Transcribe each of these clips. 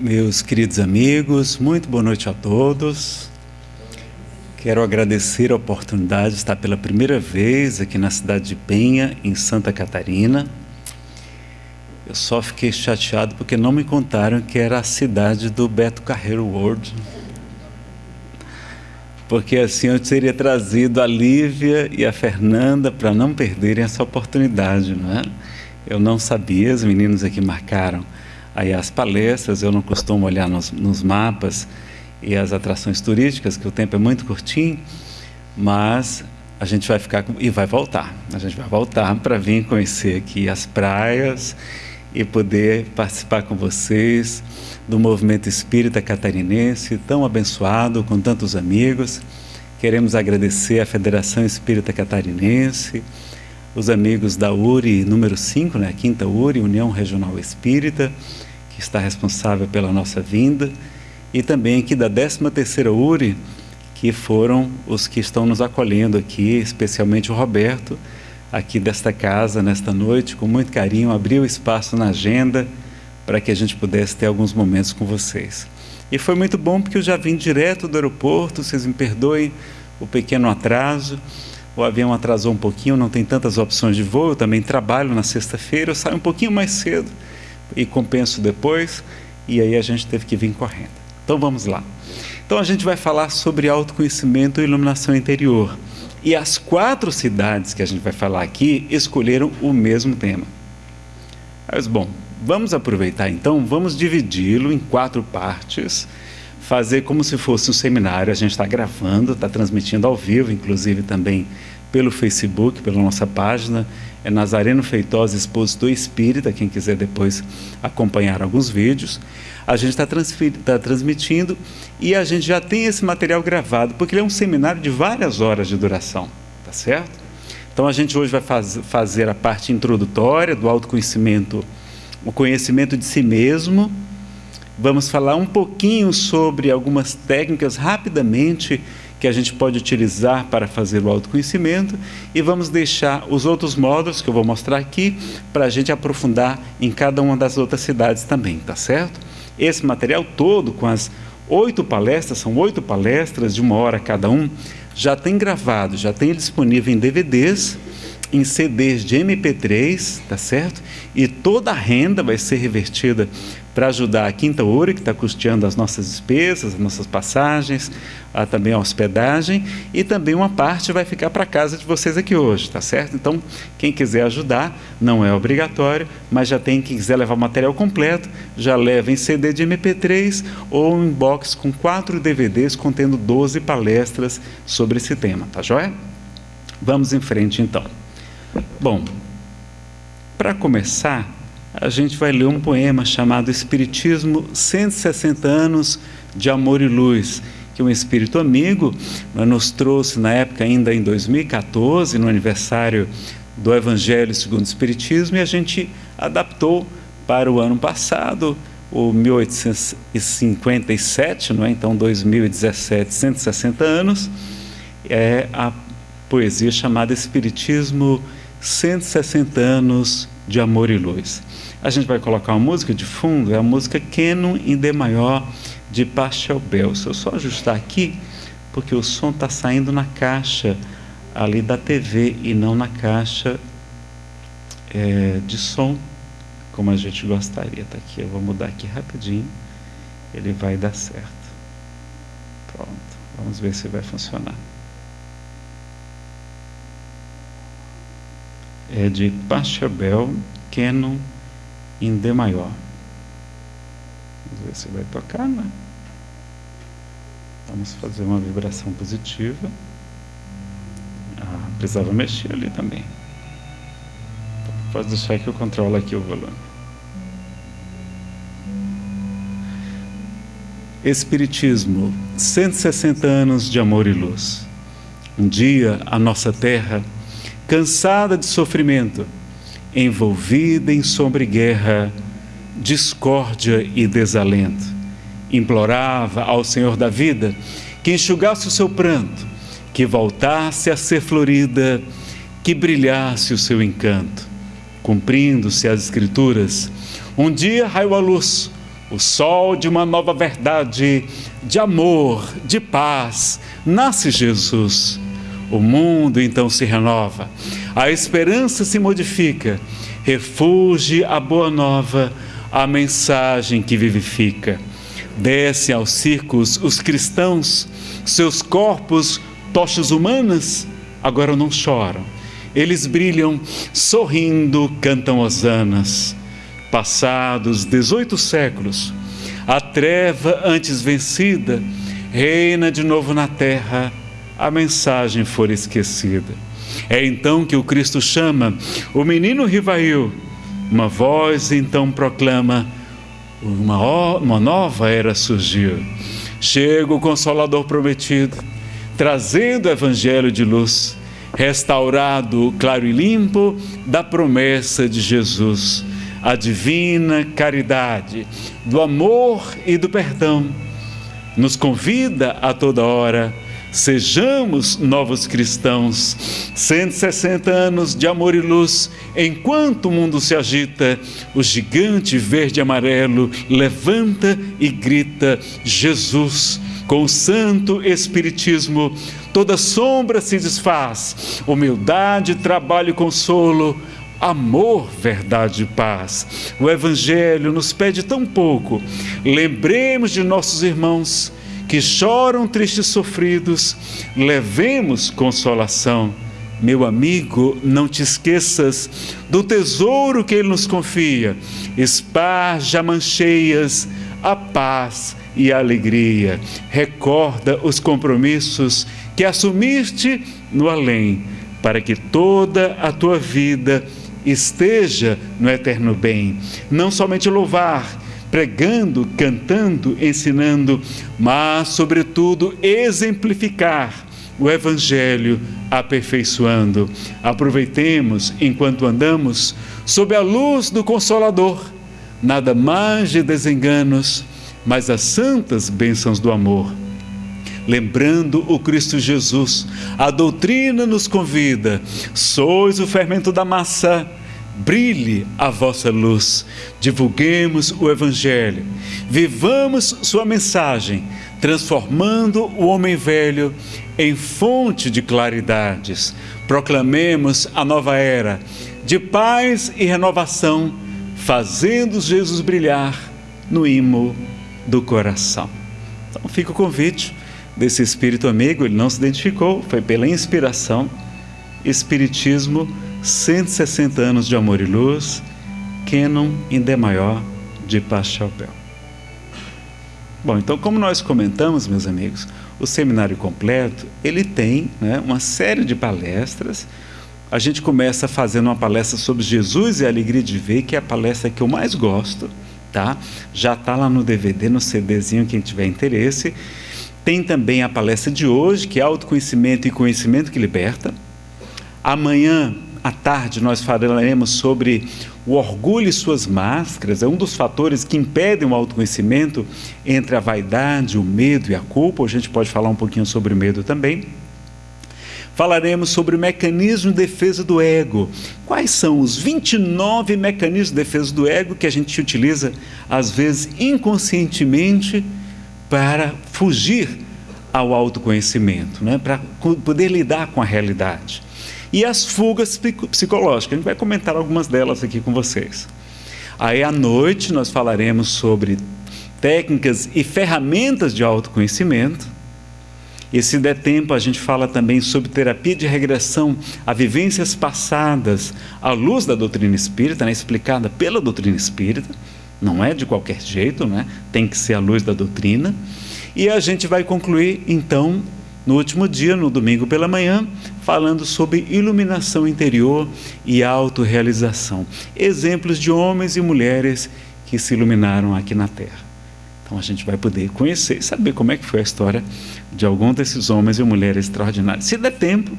Meus queridos amigos, muito boa noite a todos. Quero agradecer a oportunidade de estar pela primeira vez aqui na cidade de Penha, em Santa Catarina. Eu só fiquei chateado porque não me contaram que era a cidade do Beto Carreiro World. Porque assim eu teria trazido a Lívia e a Fernanda para não perderem essa oportunidade, não é? Eu não sabia, os meninos aqui marcaram aí as palestras, eu não costumo olhar nos, nos mapas e as atrações turísticas, que o tempo é muito curtinho, mas a gente vai ficar e vai voltar. A gente vai voltar para vir conhecer aqui as praias e poder participar com vocês do movimento espírita catarinense, tão abençoado, com tantos amigos. Queremos agradecer à Federação Espírita Catarinense, os amigos da URI número 5, né, a quinta URI, União Regional Espírita, está responsável pela nossa vinda, e também aqui da 13ª URI, que foram os que estão nos acolhendo aqui, especialmente o Roberto, aqui desta casa, nesta noite, com muito carinho, abriu espaço na agenda para que a gente pudesse ter alguns momentos com vocês. E foi muito bom porque eu já vim direto do aeroporto, vocês me perdoem o pequeno atraso, o avião atrasou um pouquinho, não tem tantas opções de voo, eu também trabalho na sexta-feira, eu saio um pouquinho mais cedo e compenso depois, e aí a gente teve que vir correndo. Então vamos lá. Então a gente vai falar sobre autoconhecimento e iluminação interior. E as quatro cidades que a gente vai falar aqui escolheram o mesmo tema. Mas bom, vamos aproveitar então, vamos dividi-lo em quatro partes fazer como se fosse um seminário. A gente está gravando, está transmitindo ao vivo, inclusive também pelo Facebook, pela nossa página. É Nazareno Feitosa Expositor Espírita, quem quiser depois acompanhar alguns vídeos. A gente está tá transmitindo e a gente já tem esse material gravado, porque ele é um seminário de várias horas de duração, tá certo? Então a gente hoje vai faz, fazer a parte introdutória do autoconhecimento, o conhecimento de si mesmo, Vamos falar um pouquinho sobre algumas técnicas rapidamente que a gente pode utilizar para fazer o autoconhecimento e vamos deixar os outros módulos que eu vou mostrar aqui para a gente aprofundar em cada uma das outras cidades também, tá certo? Esse material todo com as oito palestras, são oito palestras de uma hora cada um, já tem gravado, já tem disponível em DVDs, em CDs de MP3, tá certo? E toda a renda vai ser revertida para ajudar a Quinta Ouro, que está custeando as nossas despesas, as nossas passagens, a, também a hospedagem, e também uma parte vai ficar para casa de vocês aqui hoje, tá certo? Então, quem quiser ajudar, não é obrigatório, mas já tem, quem quiser levar o material completo, já leva em CD de MP3 ou em box com quatro DVDs contendo 12 palestras sobre esse tema, tá joia? Vamos em frente então. Bom, para começar, a gente vai ler um poema chamado Espiritismo 160 anos de amor e luz, que um espírito amigo nos trouxe na época ainda em 2014, no aniversário do Evangelho segundo o Espiritismo, e a gente adaptou para o ano passado, o 1857, não é? então 2017, 160 anos, é a poesia chamada Espiritismo 160 anos de amor e luz. A gente vai colocar uma música de fundo, é a música Canon em D maior de Pachelbel. Se eu só ajustar aqui, porque o som está saindo na caixa ali da TV e não na caixa é, de som, como a gente gostaria. Tá aqui, eu vou mudar aqui rapidinho, ele vai dar certo. Pronto, vamos ver se vai funcionar. É de Pachelbel, Canon em D maior. Vamos ver se vai tocar, né? Vamos fazer uma vibração positiva. Ah, precisava mexer ali também. Pode deixar que eu controlo aqui o volume. Espiritismo, 160 anos de amor e luz. Um dia a nossa terra, cansada de sofrimento, envolvida em sombra e guerra, discórdia e desalento. Implorava ao Senhor da vida que enxugasse o seu pranto, que voltasse a ser florida, que brilhasse o seu encanto. Cumprindo-se as Escrituras, um dia raiou a luz, o sol de uma nova verdade, de amor, de paz, nasce Jesus. O mundo então se renova, a esperança se modifica, refugie a boa nova, a mensagem que vivifica. Descem aos circos os cristãos, seus corpos, tochas humanas, agora não choram. Eles brilham, sorrindo, cantam hosanas passados 18 séculos, a treva antes vencida reina de novo na terra, a mensagem for esquecida. É então que o Cristo chama o menino rivail, uma voz então proclama: uma, uma nova era surgiu. Chega o Consolador prometido, trazendo o Evangelho de luz, restaurado, claro e limpo, da promessa de Jesus a divina caridade do amor e do perdão. Nos convida a toda hora, sejamos novos cristãos. 160 anos de amor e luz, enquanto o mundo se agita, o gigante verde e amarelo levanta e grita: Jesus. Com o santo Espiritismo, toda sombra se desfaz, humildade, trabalho e consolo amor, verdade e paz. O Evangelho nos pede tão pouco. Lembremos de nossos irmãos que choram tristes sofridos, levemos consolação. Meu amigo, não te esqueças do tesouro que Ele nos confia. Esparja mancheias a paz e a alegria. Recorda os compromissos que assumiste no além, para que toda a tua vida esteja no eterno bem. Não somente louvar, pregando, cantando, ensinando, mas, sobretudo, exemplificar o Evangelho, aperfeiçoando. Aproveitemos, enquanto andamos, sob a luz do Consolador, nada mais de desenganos, mas as santas bênçãos do amor lembrando o Cristo Jesus. A doutrina nos convida: sois o fermento da massa, brilhe a vossa luz. Divulguemos o Evangelho, vivamos sua mensagem, transformando o homem velho em fonte de claridades. Proclamemos a nova era de paz e renovação, fazendo Jesus brilhar no imo do coração. Então fica o convite desse espírito amigo, ele não se identificou, foi pela inspiração. Espiritismo, 160 anos de amor e luz, Canon in D maior de Pachelbel. Bom, então como nós comentamos, meus amigos, o seminário completo, ele tem né, uma série de palestras. A gente começa fazendo uma palestra sobre Jesus e a alegria de ver, que é a palestra que eu mais gosto, tá? Já está lá no DVD, no CDzinho, quem tiver interesse. Tem também a palestra de hoje, que é Autoconhecimento e Conhecimento que Liberta. Amanhã, à tarde, nós falaremos sobre o orgulho e suas máscaras. É um dos fatores que impedem o autoconhecimento entre a vaidade, o medo e a culpa. A gente pode falar um pouquinho sobre o medo também. Falaremos sobre o mecanismo de defesa do ego. Quais são os 29 mecanismos de defesa do ego que a gente utiliza, às vezes inconscientemente, para fugir ao autoconhecimento, né? para poder lidar com a realidade. E as fugas psicológicas, a gente vai comentar algumas delas aqui com vocês. Aí à noite nós falaremos sobre técnicas e ferramentas de autoconhecimento. E se der tempo, a gente fala também sobre terapia de regressão a vivências passadas à luz da doutrina espírita, né, explicada pela doutrina espírita. Não é de qualquer jeito, né? tem que ser à luz da doutrina. E a gente vai concluir, então, no último dia, no domingo pela manhã, falando sobre iluminação interior e autorrealização. Exemplos de homens e mulheres que se iluminaram aqui na Terra. Então a gente vai poder conhecer e saber como é que foi a história de algum desses homens e mulheres extraordinários. Se der tempo,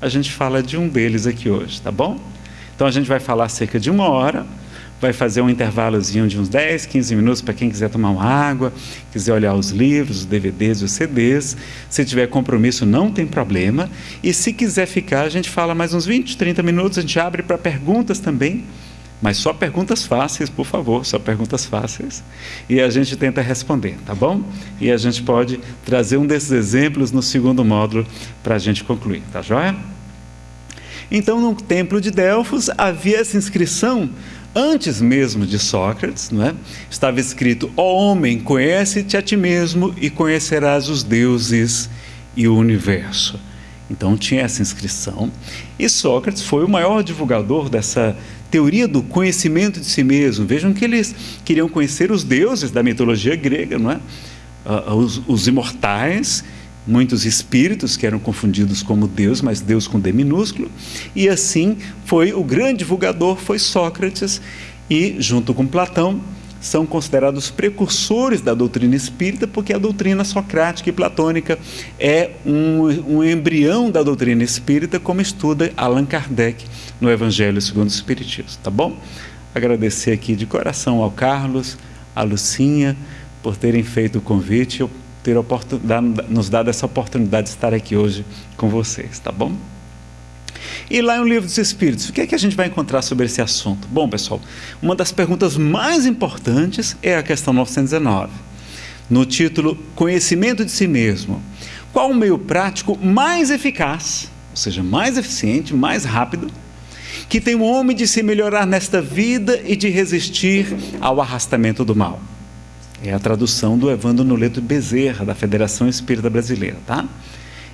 a gente fala de um deles aqui hoje, tá bom? Então a gente vai falar cerca de uma hora vai fazer um intervalozinho de uns 10, 15 minutos para quem quiser tomar uma água, quiser olhar os livros, os DVDs, os CDs. Se tiver compromisso, não tem problema. E se quiser ficar, a gente fala mais uns 20, 30 minutos, a gente abre para perguntas também, Mas só perguntas fáceis, por favor, só perguntas fáceis. E a gente tenta responder, tá bom? E a gente pode trazer um desses exemplos no segundo módulo para a gente concluir, tá joia? Então, no templo de Delfos havia essa inscrição antes mesmo de Sócrates, não é? estava escrito: Ó oh, homem, conhece-te a ti mesmo e conhecerás os deuses e o universo. Então tinha essa inscrição. E Sócrates foi o maior divulgador dessa teoria do conhecimento de si mesmo. Vejam que eles queriam conhecer os deuses da mitologia grega, não é? Uh, os, os imortais muitos espíritos que eram confundidos como Deus, mas Deus com D minúsculo, e assim foi o grande divulgador foi Sócrates e junto com Platão são considerados precursores da doutrina espírita, porque a doutrina socrática e platônica é um, um embrião da doutrina espírita, como estuda Allan Kardec no Evangelho segundo o Espiritismo, tá bom? Agradecer aqui de coração ao Carlos, à Lucinha, por terem feito o convite. Eu ter nos dado essa oportunidade de estar aqui hoje com vocês, tá bom? E lá no Livro dos Espíritos, o que é que a gente vai encontrar sobre esse assunto? Bom, pessoal, uma das perguntas mais importantes é a questão 919. No título Conhecimento de si mesmo, qual o meio prático mais eficaz, ou seja, mais eficiente, mais rápido, que tem o homem de se melhorar nesta vida e de resistir ao arrastamento do mal? É a tradução do Evandro Noleto Bezerra, da Federação Espírita Brasileira, tá?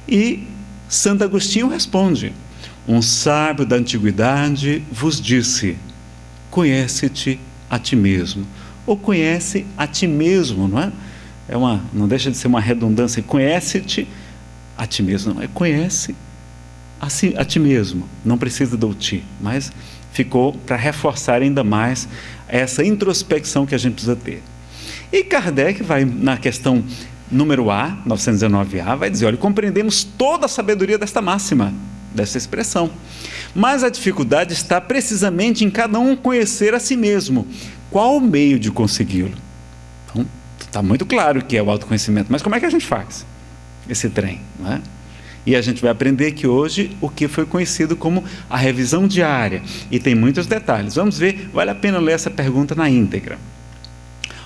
E Santo Agostinho responde: Um sábio da antiguidade vos disse: Conhece-te a ti mesmo. Ou conhece a ti mesmo, não é? É uma, não deixa de ser uma redundância. Conhece-te a ti mesmo, não é? Conhece a, si, a ti mesmo. Não precisa do ti, mas ficou para reforçar ainda mais essa introspecção que a gente precisa ter. E Kardec vai na questão número A, 919A, vai dizer: olha, compreendemos toda a sabedoria desta máxima, dessa expressão. Mas a dificuldade está precisamente em cada um conhecer a si mesmo. Qual o meio de consegui-lo? Então, está muito claro que é o autoconhecimento, mas como é que a gente faz esse trem? Não é? E a gente vai aprender que hoje o que foi conhecido como a revisão diária. E tem muitos detalhes. Vamos ver, vale a pena ler essa pergunta na íntegra.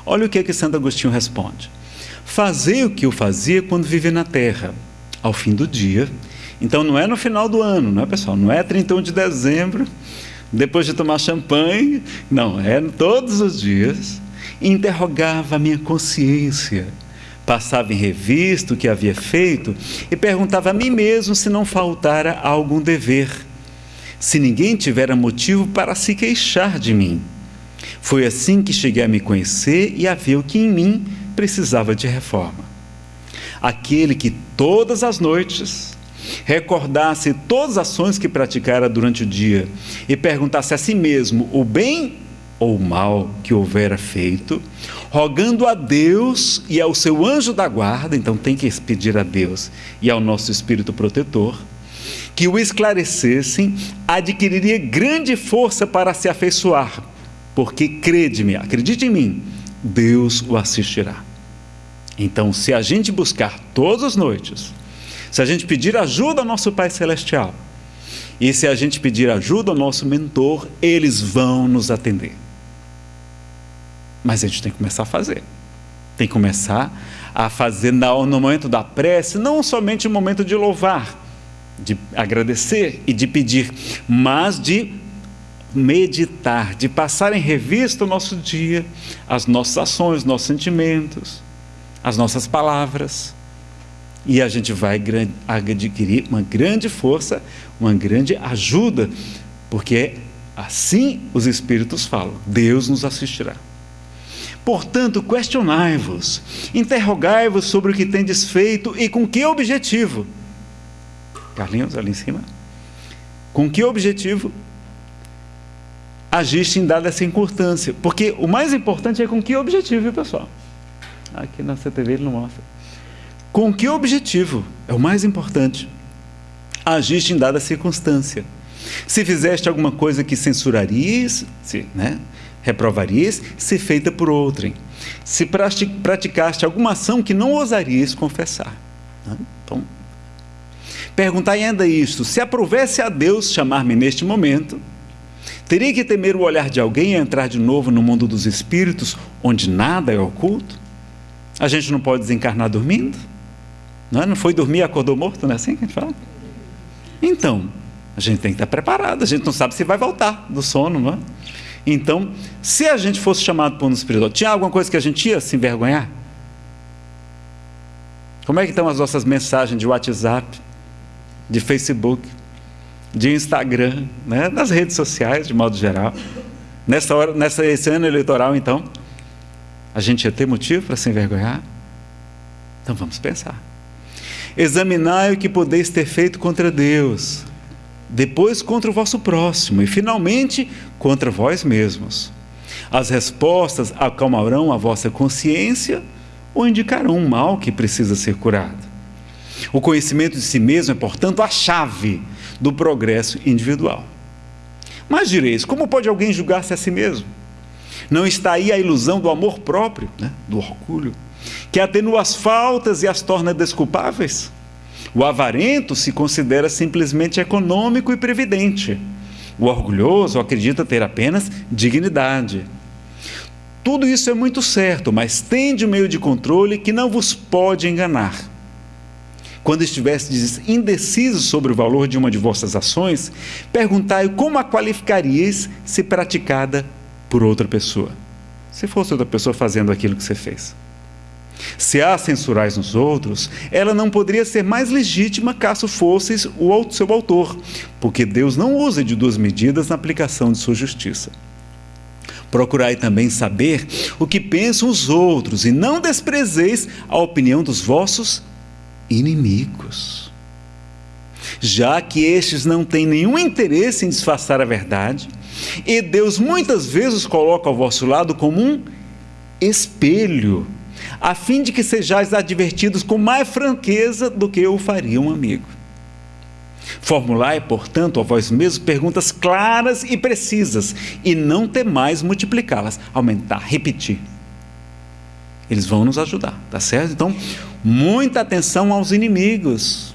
Olha o que, é que Santo Agostinho responde. Fazei o que eu fazia quando vivia na terra, ao fim do dia. Então não é no final do ano, não é pessoal? Não é 31 de dezembro, depois de tomar champanhe. Não, é todos os dias. Interrogava a minha consciência passava em revista o que havia feito e perguntava a mim mesmo se não faltara algum dever, se ninguém tivera motivo para se queixar de mim. Foi assim que cheguei a me conhecer e a ver o que em mim precisava de reforma. Aquele que todas as noites recordasse todas as ações que praticara durante o dia e perguntasse a si mesmo o bem ou o mal que houvera feito, rogando a Deus e ao seu anjo da guarda, então tem que pedir a Deus e ao nosso espírito protetor, que o esclarecessem, adquiriria grande força para se afeiçoar porque crede-me, acredite em mim, Deus o assistirá. Então, se a gente buscar todas as noites, se a gente pedir ajuda ao nosso Pai Celestial, e se a gente pedir ajuda ao nosso mentor, eles vão nos atender. Mas a gente tem que começar a fazer. Tem que começar a fazer no momento da prece, não somente no momento de louvar, de agradecer e de pedir, mas de meditar, de passar em revista o nosso dia, as nossas ações, nossos sentimentos, as nossas palavras. E a gente vai adquirir uma grande força, uma grande ajuda, porque assim os Espíritos falam: Deus nos assistirá. Portanto, questionai-vos, interrogai-vos sobre o que tendes feito e com que objetivo. Carlinhos, ali em cima. Com que objetivo agiste em dada essa importância. Porque o mais importante é com que objetivo, pessoal? Aqui na CTV ele não mostra. Com que objetivo? É o mais importante. Agiste em dada circunstância. Se fizeste alguma coisa que censurarias, se, né, reprovarias, se feita por outrem. Se praticaste alguma ação que não ousarias confessar. Né? Então, perguntai ainda isto: se aprovesse a Deus chamar-me neste momento, Teria que temer o olhar de alguém e entrar de novo no mundo dos espíritos, onde nada é oculto? A gente não pode desencarnar dormindo? Não, é? não foi dormir e acordou morto, não é assim que a gente fala? Então, a gente tem que estar preparado, a gente não sabe se vai voltar do sono, não é? Então, se a gente fosse chamado por um espiritual, tinha alguma coisa que a gente ia se envergonhar? Como é que estão as nossas mensagens de WhatsApp, de Facebook, de Instagram, né? nas redes sociais, de modo geral? Nessa hora, nessa, esse ano eleitoral, então, a gente ia ter motivo para se envergonhar? Então vamos pensar. Examinai o que podeis ter feito contra Deus, depois contra o vosso próximo e finalmente contra vós mesmos. As respostas acalmarão a vossa consciência ou indicarão um mal que precisa ser curado. O conhecimento de si mesmo é, portanto, a chave do progresso individual. Mas direis, como pode alguém julgar-se a si mesmo? Não está aí a ilusão do amor próprio, né? do orgulho, que atenua as faltas e as torna desculpáveis? O avarento se considera simplesmente econômico e previdente. O orgulhoso acredita ter apenas dignidade. Tudo isso é muito certo, mas tende um meio de controle que não vos pode enganar. Quando estivestes indecisos sobre o valor de uma de vossas ações, perguntai como a qualificarias se praticada por outra pessoa. Se fosse outra pessoa fazendo aquilo que você fez. Se há censurais nos outros, ela não poderia ser mais legítima caso fosseis o seu autor, porque Deus não usa de duas medidas na aplicação de sua justiça. Procurai também saber o que pensam os outros, e não desprezeis a opinião dos vossos inimigos. Já que estes não têm nenhum interesse em disfarçar a verdade, e Deus muitas vezes coloca ao vosso lado como um espelho a fim de que sejais advertidos com mais franqueza do que eu faria um amigo. Formulai, portanto, a vós mesmos perguntas claras e precisas, e não temais multiplicá-las, aumentar, repetir. Eles vão nos ajudar, tá certo? Então, muita atenção aos inimigos.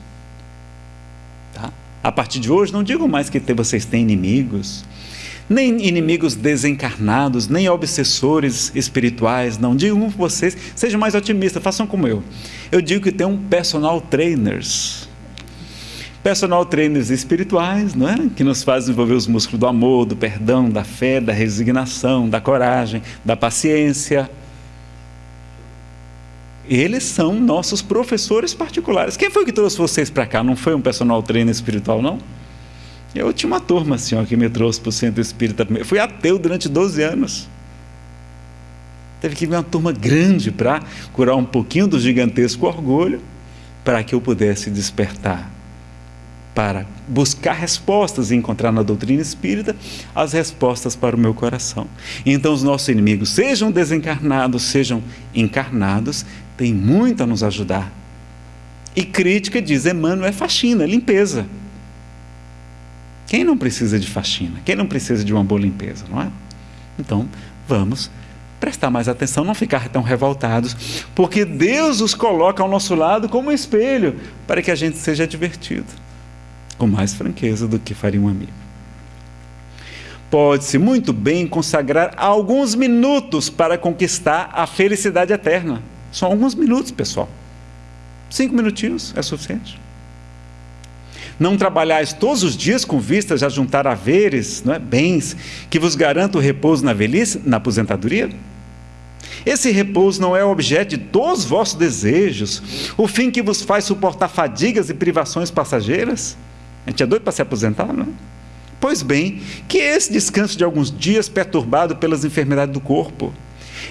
Tá? A partir de hoje, não digo mais que vocês têm inimigos, nem inimigos desencarnados, nem obsessores espirituais, não. Digo para vocês, sejam mais otimistas, façam como eu. Eu digo que tem um personal trainers. Personal trainers espirituais, não é? Que nos fazem desenvolver os músculos do amor, do perdão, da fé, da resignação, da coragem, da paciência. Eles são nossos professores particulares. Quem foi que trouxe vocês para cá? Não foi um personal trainer espiritual, não? Eu tinha uma turma ó, que me trouxe para o centro espírita. Eu fui ateu durante 12 anos. Teve que vir uma turma grande para curar um pouquinho do gigantesco orgulho, para que eu pudesse despertar, para buscar respostas e encontrar na doutrina espírita as respostas para o meu coração. Então, os nossos inimigos, sejam desencarnados, sejam encarnados, têm muito a nos ajudar. E crítica, diz Emmanuel, é faxina, é limpeza. Quem não precisa de faxina? Quem não precisa de uma boa limpeza, não é? Então, vamos prestar mais atenção, não ficar tão revoltados, porque Deus os coloca ao nosso lado como um espelho para que a gente seja divertido, com mais franqueza do que faria um amigo. Pode-se muito bem consagrar alguns minutos para conquistar a felicidade eterna. São alguns minutos, pessoal. Cinco minutinhos é suficiente. Não trabalhais todos os dias com vistas a juntar haveres, não é? bens, que vos garantam o repouso na velhice, na aposentadoria? Esse repouso não é objeto de todos os vossos desejos, o fim que vos faz suportar fadigas e privações passageiras? A gente é doido para se aposentar, não é? Pois bem, que esse descanso de alguns dias perturbado pelas enfermidades do corpo,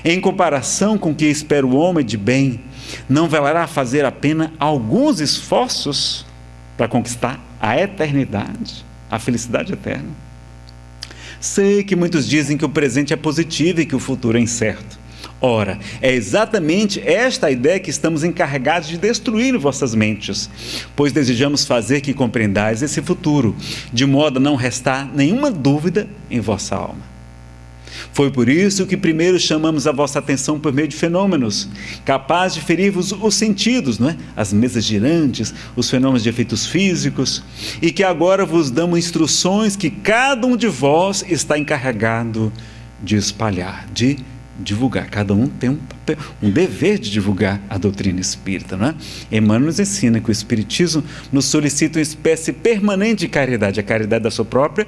em comparação com o que espera o homem de bem, não valerá fazer apenas alguns esforços para conquistar a eternidade, a felicidade eterna. Sei que muitos dizem que o presente é positivo e que o futuro é incerto. Ora, é exatamente esta ideia que estamos encarregados de destruir em vossas mentes, pois desejamos fazer que compreendais esse futuro, de modo a não restar nenhuma dúvida em vossa alma. Foi por isso que primeiro chamamos a vossa atenção por meio de fenômenos, capazes de ferir-vos os sentidos, não é? as mesas girantes, os fenômenos de efeitos físicos, e que agora vos damos instruções que cada um de vós está encarregado de espalhar, de divulgar. Cada um tem um, papel, um dever de divulgar a doutrina espírita. Não é? Emmanuel nos ensina que o Espiritismo nos solicita uma espécie permanente de caridade, a caridade da sua própria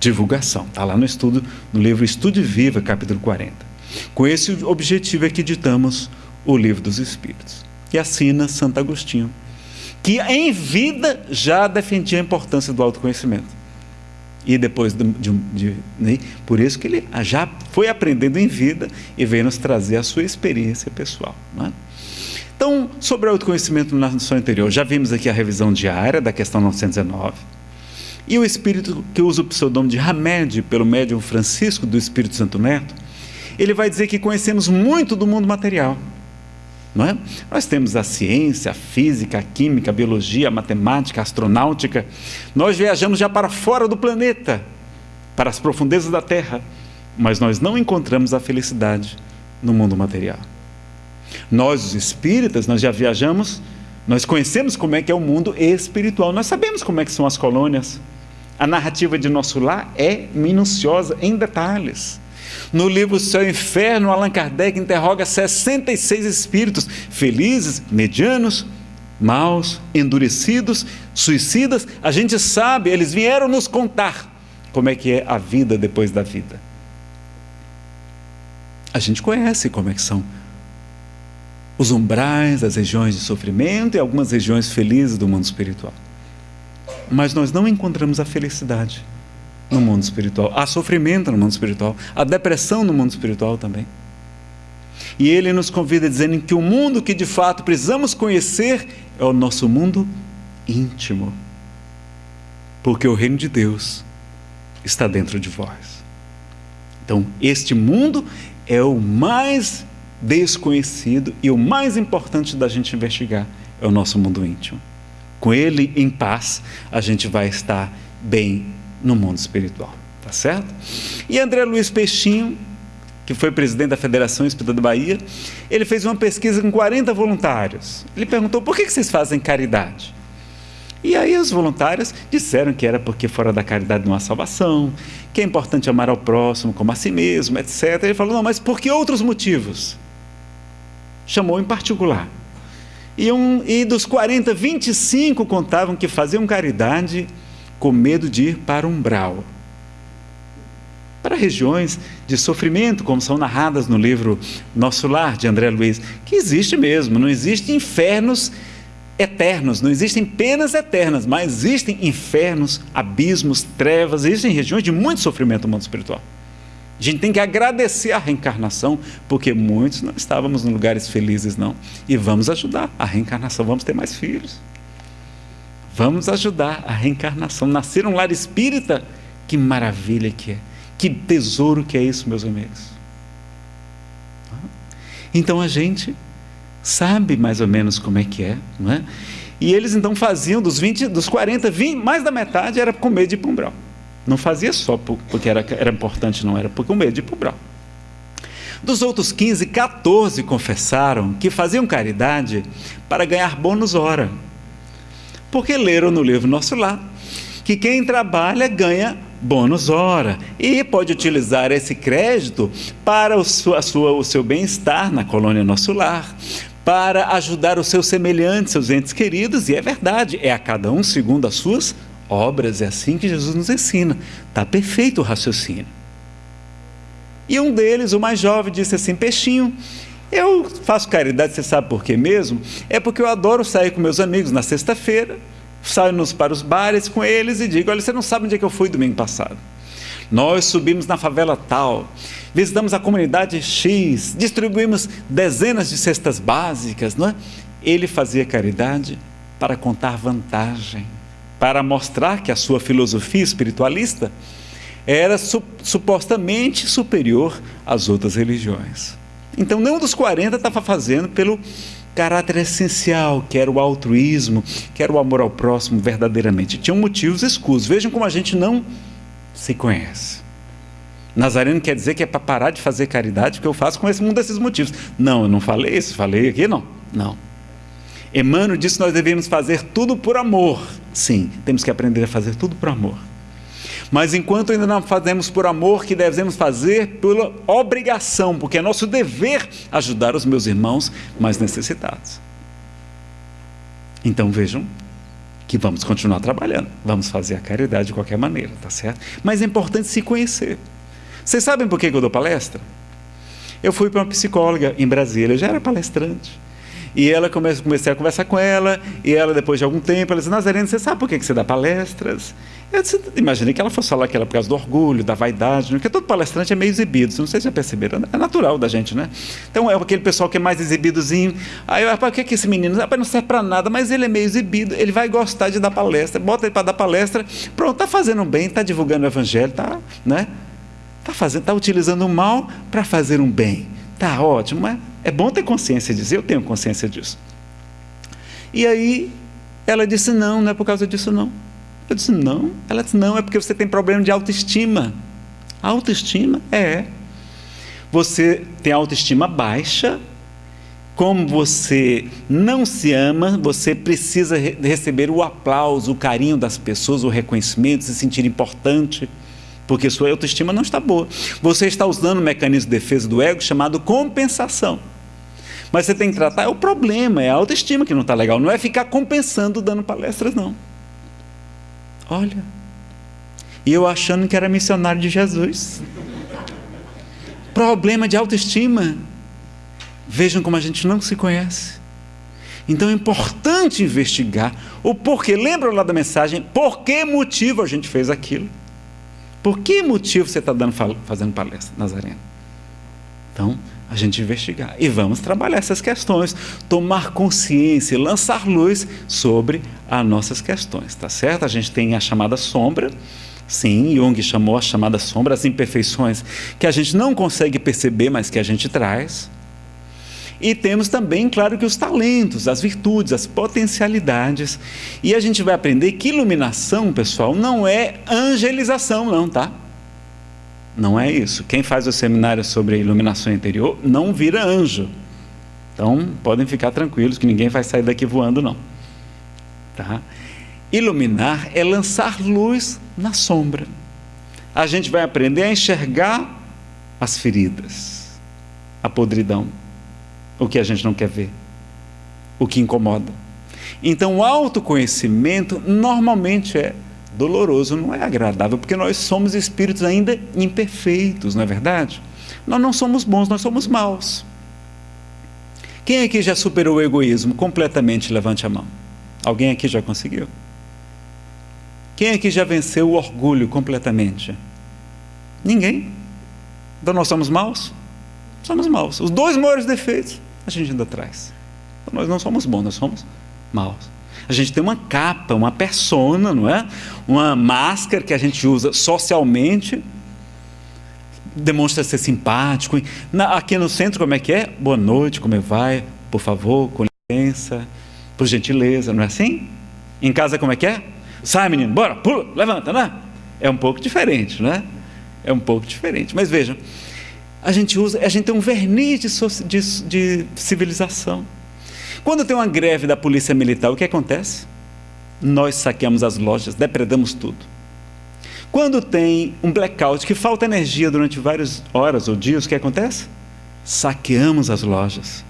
divulgação. Está lá no estudo, no livro Estude Viva, capítulo 40. Com esse objetivo é que editamos o livro dos Espíritos. E assina Santo Agostinho, que em vida já defendia a importância do autoconhecimento. E depois de, de, de né? por isso que ele já foi aprendendo em vida e veio nos trazer a sua experiência pessoal. É? Então, sobre o autoconhecimento na nação interior, já vimos aqui a revisão diária da questão 919 e o espírito que usa o pseudônimo de Hamed, pelo médium Francisco do Espírito Santo Neto, ele vai dizer que conhecemos muito do mundo material. Não é? Nós temos a ciência, a física, a química, a biologia, a matemática, a astronáutica. Nós viajamos já para fora do planeta, para as profundezas da Terra, mas nós não encontramos a felicidade no mundo material. Nós, os espíritas, nós já viajamos, nós conhecemos como é que é o mundo espiritual, nós sabemos como é que são as colônias, a narrativa de nosso lar é minuciosa em detalhes. No livro Céu e Inferno, Allan Kardec interroga 66 espíritos, felizes, medianos, maus, endurecidos, suicidas. A gente sabe, eles vieram nos contar como é que é a vida depois da vida. A gente conhece como é que são os umbrais, as regiões de sofrimento e algumas regiões felizes do mundo espiritual mas nós não encontramos a felicidade no mundo espiritual. Há sofrimento no mundo espiritual, há depressão no mundo espiritual também. E ele nos convida dizendo que o mundo que de fato precisamos conhecer é o nosso mundo íntimo. Porque o reino de Deus está dentro de vós. Então, este mundo é o mais desconhecido e o mais importante da gente investigar é o nosso mundo íntimo com Ele em paz, a gente vai estar bem no mundo espiritual. Tá certo? E André Luiz Peixinho, que foi presidente da Federação Espírita da Bahia, ele fez uma pesquisa com 40 voluntários. Ele perguntou por que vocês fazem caridade? E aí os voluntários disseram que era porque fora da caridade não há salvação, que é importante amar ao próximo como a si mesmo, etc. Ele falou, não, mas por que outros motivos? Chamou em particular. E, um, e dos 40, 25 contavam que faziam caridade com medo de ir para o umbral. Para regiões de sofrimento, como são narradas no livro Nosso Lar, de André Luiz, que existe mesmo, não existem infernos eternos, não existem penas eternas, mas existem infernos, abismos, trevas, existem regiões de muito sofrimento no mundo espiritual. A gente tem que agradecer a reencarnação, porque muitos não estávamos em lugares felizes, não. E vamos ajudar a reencarnação, vamos ter mais filhos. Vamos ajudar a reencarnação. Nascer um lar espírita, que maravilha que é. Que tesouro que é isso, meus amigos. Então a gente sabe mais ou menos como é que é, não é? E eles então faziam dos 20, dos 40, 20, mais da metade era com medo de ir para um umbral. Não fazia só porque era, era importante, não era porque o medo de ir para o Dos outros 15, 14 confessaram que faziam caridade para ganhar bônus hora. Porque leram no livro Nosso Lar que quem trabalha ganha bônus hora e pode utilizar esse crédito para o, sua, sua, o seu bem-estar na colônia Nosso Lar, para ajudar os seus semelhantes, seus entes queridos, e é verdade, é a cada um segundo as suas obras, é assim que Jesus nos ensina. Está perfeito o raciocínio. E um deles, o mais jovem, disse assim: Peixinho, eu faço caridade, você sabe por quê mesmo? É porque eu adoro sair com meus amigos na sexta-feira, saio para os bares com eles e digo: Olha, você não sabe onde é que eu fui domingo passado. Nós subimos na favela tal, visitamos a comunidade X, distribuímos dezenas de cestas básicas, não é? Ele fazia caridade para contar vantagem para mostrar que a sua filosofia espiritualista era su supostamente superior às outras religiões. Então, nenhum dos 40 estava fazendo pelo caráter essencial, que era o altruísmo, que era o amor ao próximo verdadeiramente. Tinham motivos escusos. Vejam como a gente não se conhece. Nazareno quer dizer que é para parar de fazer caridade que eu faço com esse, um desses motivos. Não, eu não falei isso, falei aqui não. Não. Emmanuel disse que nós devemos fazer tudo por amor. Sim, temos que aprender a fazer tudo por amor. Mas enquanto ainda não fazemos por amor, que devemos fazer pela obrigação, porque é nosso dever ajudar os meus irmãos mais necessitados. Então vejam que vamos continuar trabalhando, vamos fazer a caridade de qualquer maneira, tá certo? Mas é importante se conhecer. Vocês sabem por que eu dou palestra? Eu fui para uma psicóloga em Brasília, eu já era palestrante. E ela comece, comecei a conversar com ela, e ela, depois de algum tempo, ela disse, Nazareno, você sabe por que você dá palestras? Eu disse, imaginei que ela fosse falar que era por causa do orgulho, da vaidade, né? porque todo palestrante é meio exibido, não sei se já perceberam, é natural da gente, né? Então é aquele pessoal que é mais exibidozinho. Aí eu, rapaz, o que é que esse menino? Rapaz, não serve para nada, mas ele é meio exibido, ele vai gostar de dar palestra, bota ele para dar palestra, pronto, está fazendo bem, está divulgando o evangelho, está, né? Está fazendo, está utilizando o mal para fazer um bem. Tá ótimo, mas é bom ter consciência disso, eu tenho consciência disso. E aí ela disse: não, não é por causa disso, não. Eu disse: não. Ela disse: não, é porque você tem problema de autoestima. Autoestima? É. Você tem autoestima baixa, como você não se ama, você precisa receber o aplauso, o carinho das pessoas, o reconhecimento, se sentir importante porque sua autoestima não está boa. Você está usando um mecanismo de defesa do ego chamado compensação. Mas você tem que tratar é o problema, é a autoestima que não está legal, não é ficar compensando dando palestras, não. Olha, e eu achando que era missionário de Jesus. Problema de autoestima. Vejam como a gente não se conhece. Então é importante investigar o porquê. Lembra lá da mensagem? Por que motivo a gente fez aquilo? Por que motivo você está fazendo palestra, Nazareno? Então, a gente investigar. E vamos trabalhar essas questões, tomar consciência, lançar luz sobre as nossas questões, tá certo? A gente tem a chamada sombra, sim, Jung chamou a chamada sombra, as imperfeições que a gente não consegue perceber, mas que a gente traz. E temos também, claro, que os talentos, as virtudes, as potencialidades. E a gente vai aprender que iluminação, pessoal, não é angelização, não, tá? Não é isso. Quem faz o seminário sobre iluminação interior não vira anjo. Então, podem ficar tranquilos que ninguém vai sair daqui voando, não. Tá? Iluminar é lançar luz na sombra. A gente vai aprender a enxergar as feridas, a podridão o que a gente não quer ver, o que incomoda. Então, o autoconhecimento normalmente é doloroso, não é agradável, porque nós somos espíritos ainda imperfeitos, não é verdade? Nós não somos bons, nós somos maus. Quem aqui já superou o egoísmo completamente? Levante a mão. Alguém aqui já conseguiu? Quem aqui já venceu o orgulho completamente? Ninguém. Então nós somos maus? Somos maus. Os dois maiores defeitos a gente ainda traz. Então, nós não somos bons, nós somos maus. A gente tem uma capa, uma persona, não é? Uma máscara que a gente usa socialmente, demonstra ser simpático. Na, aqui no centro, como é que é? Boa noite, como é vai? Por favor, com licença, por gentileza, não é assim? Em casa, como é que é? Sai, menino, bora, pula, levanta, né? É um pouco diferente, né? É um pouco diferente. Mas vejam, a gente usa, a gente tem um verniz de, de, de civilização. Quando tem uma greve da polícia militar, o que acontece? Nós saqueamos as lojas, depredamos tudo. Quando tem um blackout, que falta energia durante várias horas ou dias, o que acontece? Saqueamos as lojas.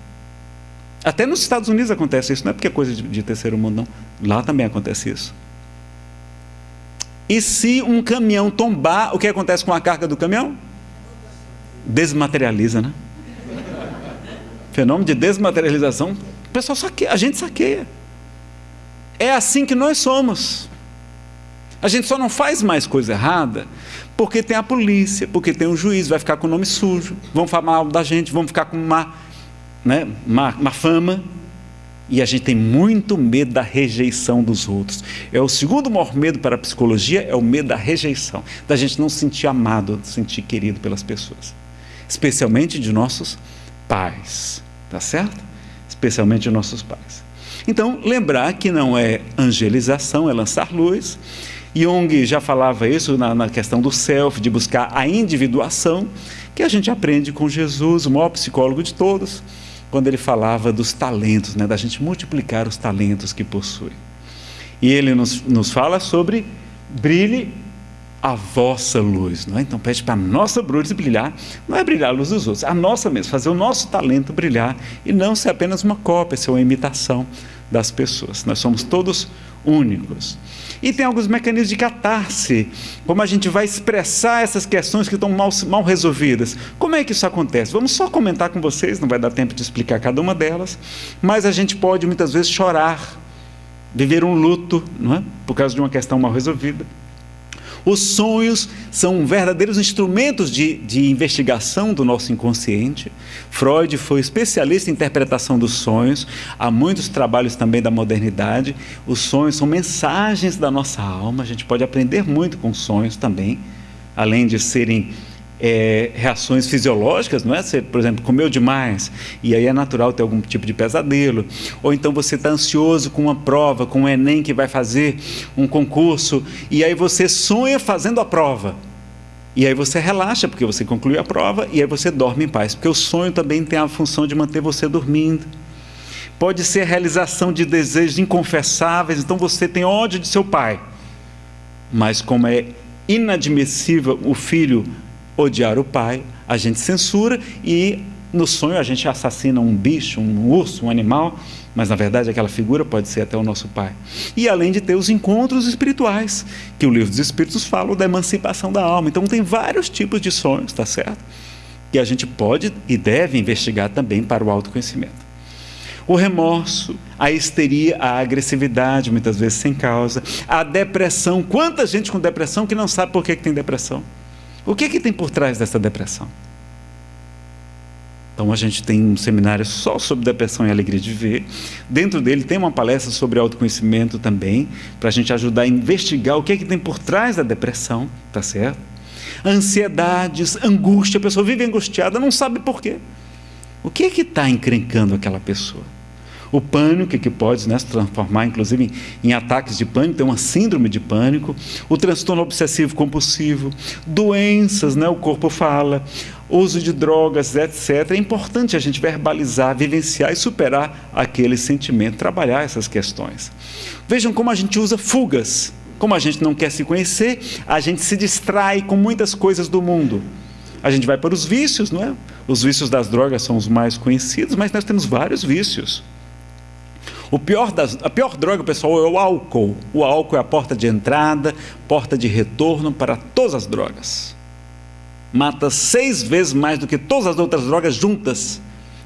Até nos Estados Unidos acontece isso, não é porque é coisa de, de terceiro mundo, não. Lá também acontece isso. E se um caminhão tombar, o que acontece com a carga do caminhão? Desmaterializa, né? Fenômeno de desmaterialização, o pessoal saqueia, a gente saqueia. É assim que nós somos. A gente só não faz mais coisa errada porque tem a polícia, porque tem o juiz, vai ficar com o nome sujo, vão falar mal da gente, vão ficar com uma, né, uma, fama. E a gente tem muito medo da rejeição dos outros. É o segundo maior medo para a psicologia, é o medo da rejeição, da gente não se sentir amado, se sentir querido pelas pessoas especialmente de nossos pais, tá certo? Especialmente de nossos pais. Então, lembrar que não é angelização, é lançar luz, Jung já falava isso na, na, questão do self, de buscar a individuação, que a gente aprende com Jesus, o maior psicólogo de todos, quando ele falava dos talentos, né, da gente multiplicar os talentos que possui. E ele nos, nos fala sobre brilhe a vossa luz. Não é? Então pede para a nossa luz brilhar, não é brilhar a luz dos outros, a nossa mesmo, fazer o nosso talento brilhar e não ser apenas uma cópia, ser uma imitação das pessoas. Nós somos todos únicos. E tem alguns mecanismos de catarse, como a gente vai expressar essas questões que estão mal, mal resolvidas. Como é que isso acontece? Vamos só comentar com vocês, não vai dar tempo de explicar cada uma delas, mas a gente pode muitas vezes chorar, viver um luto, não é? por causa de uma questão mal resolvida. Os sonhos são verdadeiros instrumentos de, de investigação do nosso inconsciente. Freud foi especialista em interpretação dos sonhos. Há muitos trabalhos também da modernidade. Os sonhos são mensagens da nossa alma. A gente pode aprender muito com sonhos também, além de serem é, reações fisiológicas, não é? Você, por exemplo, comeu demais e aí é natural ter algum tipo de pesadelo. Ou então você está ansioso com uma prova, com um Enem que vai fazer um concurso e aí você sonha fazendo a prova. E aí você relaxa porque você concluiu a prova e aí você dorme em paz. Porque o sonho também tem a função de manter você dormindo. Pode ser a realização de desejos inconfessáveis, então você tem ódio de seu pai. Mas como é inadmissível o filho odiar o pai, a gente censura e no sonho a gente assassina um bicho, um urso, um animal, mas na verdade aquela figura pode ser até o nosso pai. E além de ter os encontros espirituais, que o livro dos Espíritos fala da emancipação da alma. Então tem vários tipos de sonhos, tá certo? Que a gente pode e deve investigar também para o autoconhecimento. O remorso, a histeria, a agressividade, muitas vezes sem causa, a depressão. Quanta gente com depressão que não sabe por que, que tem depressão? O que, é que tem por trás dessa depressão? Então a gente tem um seminário só sobre depressão e alegria de ver. Dentro dele tem uma palestra sobre autoconhecimento também, para a gente ajudar a investigar o que é que tem por trás da depressão, tá certo? Ansiedades, angústia, a pessoa vive angustiada, não sabe por quê. O que é que está encrencando aquela pessoa? O pânico, que pode né, se transformar, inclusive, em, ataques de pânico, tem uma síndrome de pânico, o transtorno obsessivo compulsivo, doenças, né, o corpo fala, uso de drogas, etc. É importante a gente verbalizar, vivenciar e superar aquele sentimento, trabalhar essas questões. Vejam como a gente usa fugas. Como a gente não quer se conhecer, a gente se distrai com muitas coisas do mundo. A gente vai para os vícios, não é? Os vícios das drogas são os mais conhecidos, mas nós temos vários vícios. O pior das, a pior droga, pessoal, é o álcool. O álcool é a porta de entrada, porta de retorno para todas as drogas. Mata seis vezes mais do que todas as outras drogas juntas,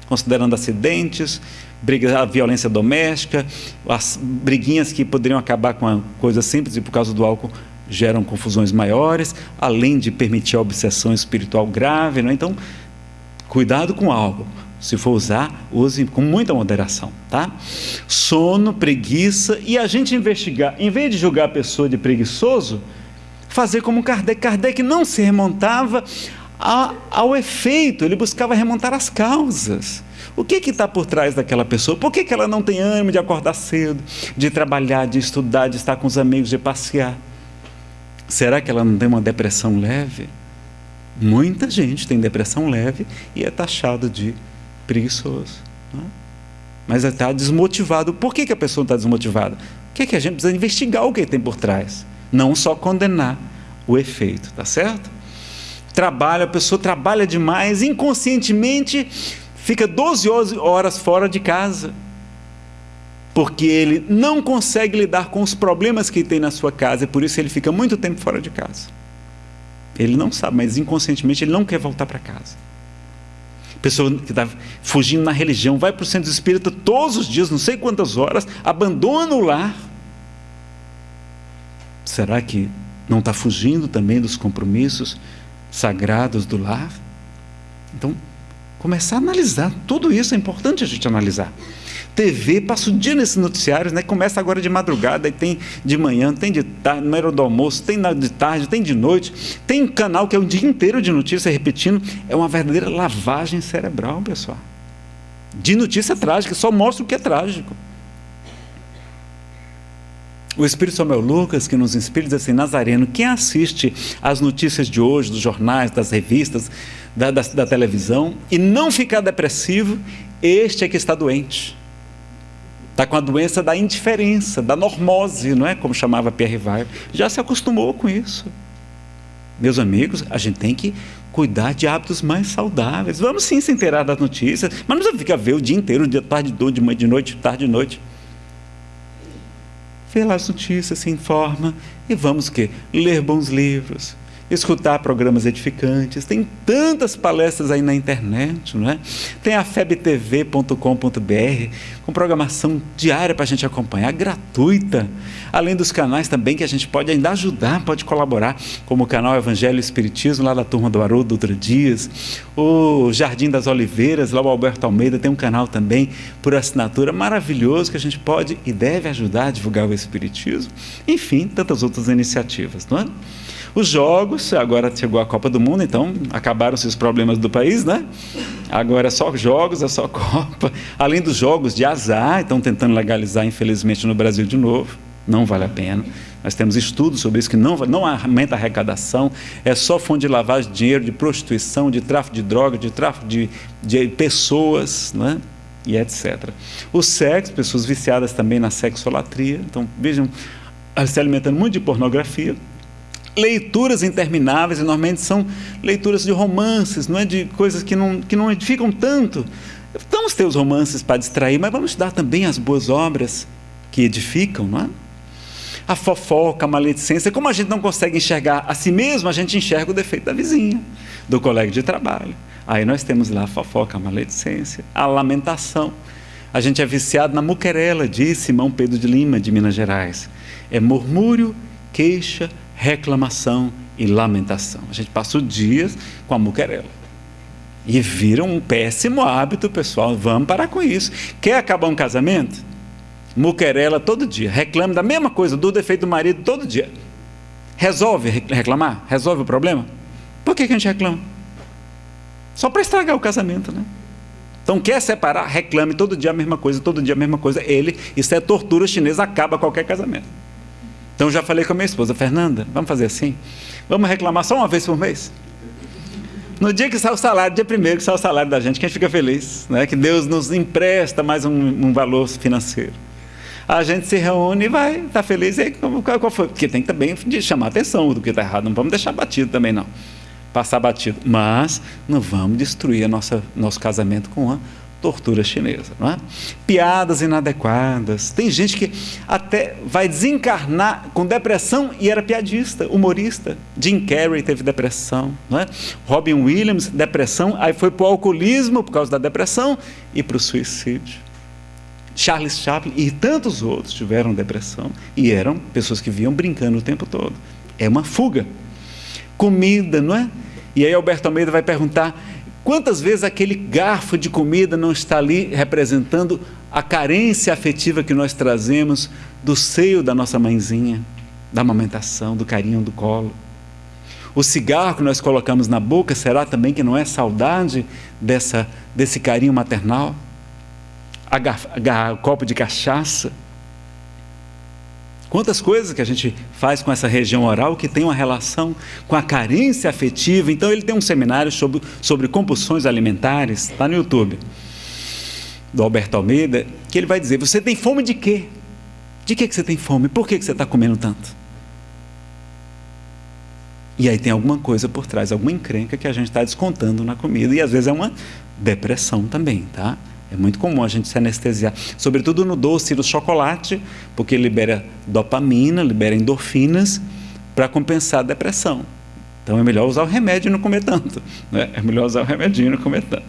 considerando acidentes, briga, a violência doméstica, as briguinhas que poderiam acabar com a coisa simples e por causa do álcool geram confusões maiores, além de permitir a obsessão espiritual grave. Não? É? Então, cuidado com o álcool. Se for usar, use com muita moderação, tá? Sono, preguiça e a gente investigar, em vez de julgar a pessoa de preguiçoso, fazer como Kardec. Kardec não se remontava a, ao efeito, ele buscava remontar as causas. O que está por trás daquela pessoa? Por que, que ela não tem ânimo de acordar cedo, de trabalhar, de estudar, de estar com os amigos, de passear? Será que ela não tem uma depressão leve? Muita gente tem depressão leve e é taxado de preguiçoso. Né? Mas está desmotivado. Por que, que a pessoa está desmotivada? O que, que a gente precisa investigar o que tem por trás? Não só condenar o efeito, tá certo? Trabalha, a pessoa trabalha demais, inconscientemente fica 12 horas fora de casa. Porque ele não consegue lidar com os problemas que tem na sua casa e por isso ele fica muito tempo fora de casa. Ele não sabe, mas inconscientemente ele não quer voltar para casa pessoa que está fugindo na religião, vai para o centro espírita todos os dias, não sei quantas horas, abandona o lar. Será que não está fugindo também dos compromissos sagrados do lar? Então, começar a analisar. Tudo isso é importante a gente analisar. TV, passa o dia nesses noticiários, né? Começa agora de madrugada, e tem de manhã, tem de tarde, na hora do almoço, tem de tarde, tem de noite, tem um canal que é o dia inteiro de notícia repetindo. É uma verdadeira lavagem cerebral, pessoal. De notícia trágica, só mostra o que é trágico. O Espírito Samuel Lucas, que nos inspira, diz assim: Nazareno, quem assiste às notícias de hoje, dos jornais, das revistas, da, da, da televisão, e não ficar depressivo, este é que está doente. Está com a doença da indiferença, da normose, não é? Como chamava Pierre Rivaio. Já se acostumou com isso. Meus amigos, a gente tem que cuidar de hábitos mais saudáveis. Vamos sim se inteirar das notícias, mas não precisa ficar ver o dia inteiro, de tarde, de manhã, de noite, tarde, de noite. Vê lá as notícias, se informa e vamos o quê? Ler bons livros, escutar programas edificantes. Tem tantas palestras aí na internet, não é? Tem a febtv.com.br com programação diária para a gente acompanhar, gratuita. Além dos canais também que a gente pode ainda ajudar, pode colaborar, como o canal Evangelho e Espiritismo, lá da turma do Haroldo Dutra Dias, o Jardim das Oliveiras, lá o Alberto Almeida tem um canal também por assinatura maravilhoso que a gente pode e deve ajudar a divulgar o Espiritismo. Enfim, tantas outras iniciativas, não é? Os jogos, agora chegou a Copa do Mundo, então acabaram-se os problemas do país, né? Agora é só jogos, é só Copa. Além dos jogos de azar, estão tentando legalizar, infelizmente, no Brasil de novo. Não vale a pena. Nós temos estudos sobre isso que não, não aumenta a arrecadação, é só fonte de lavagem de dinheiro, de prostituição, de tráfico de drogas, de tráfico de, de pessoas, né? e etc. O sexo, pessoas viciadas também na sexolatria, então vejam, se alimentando muito de pornografia, leituras intermináveis, e normalmente são leituras de romances, não é de coisas que não, que não edificam tanto. Vamos ter os romances para distrair, mas vamos dar também as boas obras que edificam, não é? A fofoca, a maledicência, como a gente não consegue enxergar a si mesmo, a gente enxerga o defeito da vizinha, do colega de trabalho. Aí nós temos lá a fofoca, a maledicência, a lamentação. A gente é viciado na muquerela, diz Simão Pedro de Lima, de Minas Gerais. É murmúrio, queixa, reclamação e lamentação. A gente passa o dia com a muquerela. E vira um péssimo hábito, pessoal. Vamos parar com isso. Quer acabar um casamento? Muquerela todo dia. Reclame da mesma coisa, do defeito do marido todo dia. Resolve reclamar? Resolve o problema? Por que, que a gente reclama? Só para estragar o casamento, né? Então, quer separar? Reclame todo dia a mesma coisa, todo dia a mesma coisa. Ele, isso é tortura chinesa, acaba qualquer casamento. Então já falei com a minha esposa, Fernanda, vamos fazer assim? Vamos reclamar só uma vez por mês? No dia que sai o salário, dia primeiro que sai o salário da gente, que a gente fica feliz, né? que Deus nos empresta mais um, um valor financeiro. A gente se reúne e vai, está feliz. E aí, qual, qual foi? Porque tem também de chamar atenção do que está errado, não vamos deixar batido também não. Passar batido. Mas não vamos destruir nossa, nosso casamento com a tortura chinesa. Não é? Piadas inadequadas. Tem gente que até vai desencarnar com depressão e era piadista, humorista. Jim Carrey teve depressão. Não é? Robin Williams, depressão, aí foi para o alcoolismo por causa da depressão e para o suicídio. Charles Chaplin e tantos outros tiveram depressão e eram pessoas que vinham brincando o tempo todo. É uma fuga. Comida, não é? E aí Alberto Almeida vai perguntar Quantas vezes aquele garfo de comida não está ali representando a carência afetiva que nós trazemos do seio da nossa mãezinha, da amamentação, do carinho do colo? O cigarro que nós colocamos na boca, será também que não é saudade dessa, desse carinho maternal? o copo de cachaça? Quantas coisas que a gente faz com essa região oral que tem uma relação com a carência afetiva. Então, ele tem um seminário sobre, sobre compulsões alimentares, está no YouTube, do Alberto Almeida, que ele vai dizer: Você tem fome de quê? De que, que você tem fome? Por que, que você está comendo tanto? E aí tem alguma coisa por trás, alguma encrenca que a gente está descontando na comida. E às vezes é uma depressão também, tá? É muito comum a gente se anestesiar, sobretudo no doce e no chocolate, porque libera dopamina, libera endorfinas para compensar a depressão. Então é melhor usar o remédio e não comer tanto. Né? É melhor usar o remédio e não comer tanto.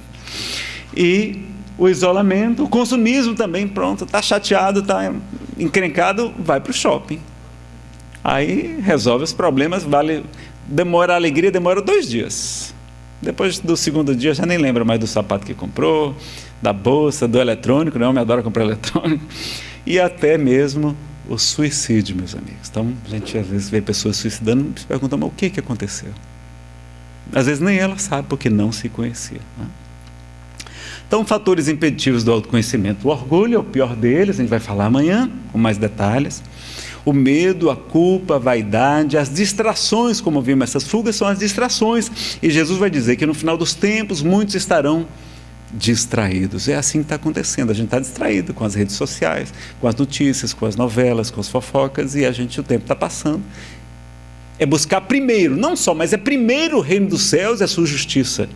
E o isolamento, o consumismo também, pronto, está chateado, está encrencado, vai para o shopping. Aí resolve os problemas, vale, demora a alegria, demora dois dias. Depois do segundo dia já nem lembra mais do sapato que comprou, da bolsa, do eletrônico, né? o homem adora comprar eletrônico, e até mesmo o suicídio, meus amigos. Então, a gente às vezes vê pessoas suicidando e se pergunta, mas o que, que aconteceu? Às vezes nem ela sabe porque não se conhecia. Né? Então, fatores impeditivos do autoconhecimento. O orgulho é o pior deles, a gente vai falar amanhã com mais detalhes. O medo, a culpa, a vaidade, as distrações, como vimos, essas fugas são as distrações. E Jesus vai dizer que no final dos tempos muitos estarão distraídos. É assim que está acontecendo. A gente está distraído com as redes sociais, com as notícias, com as novelas, com as fofocas, e a gente o tempo está passando. É buscar primeiro, não só, mas é primeiro o reino dos céus e a sua justiça.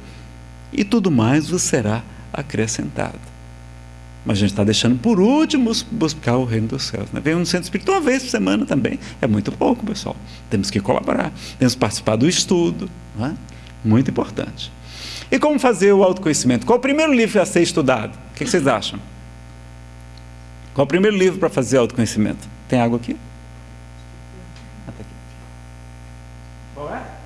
E tudo mais vos será acrescentado. Mas a gente está deixando por último buscar o reino dos céus. Né? Vem no centro espírita uma vez por semana também. É muito pouco, pessoal. Temos que colaborar, temos que participar do estudo. É? Muito importante. E como fazer o autoconhecimento? Qual o primeiro livro a ser estudado? O que vocês acham? Qual o primeiro livro para fazer autoconhecimento? Tem água aqui? Até aqui. Qual é? É?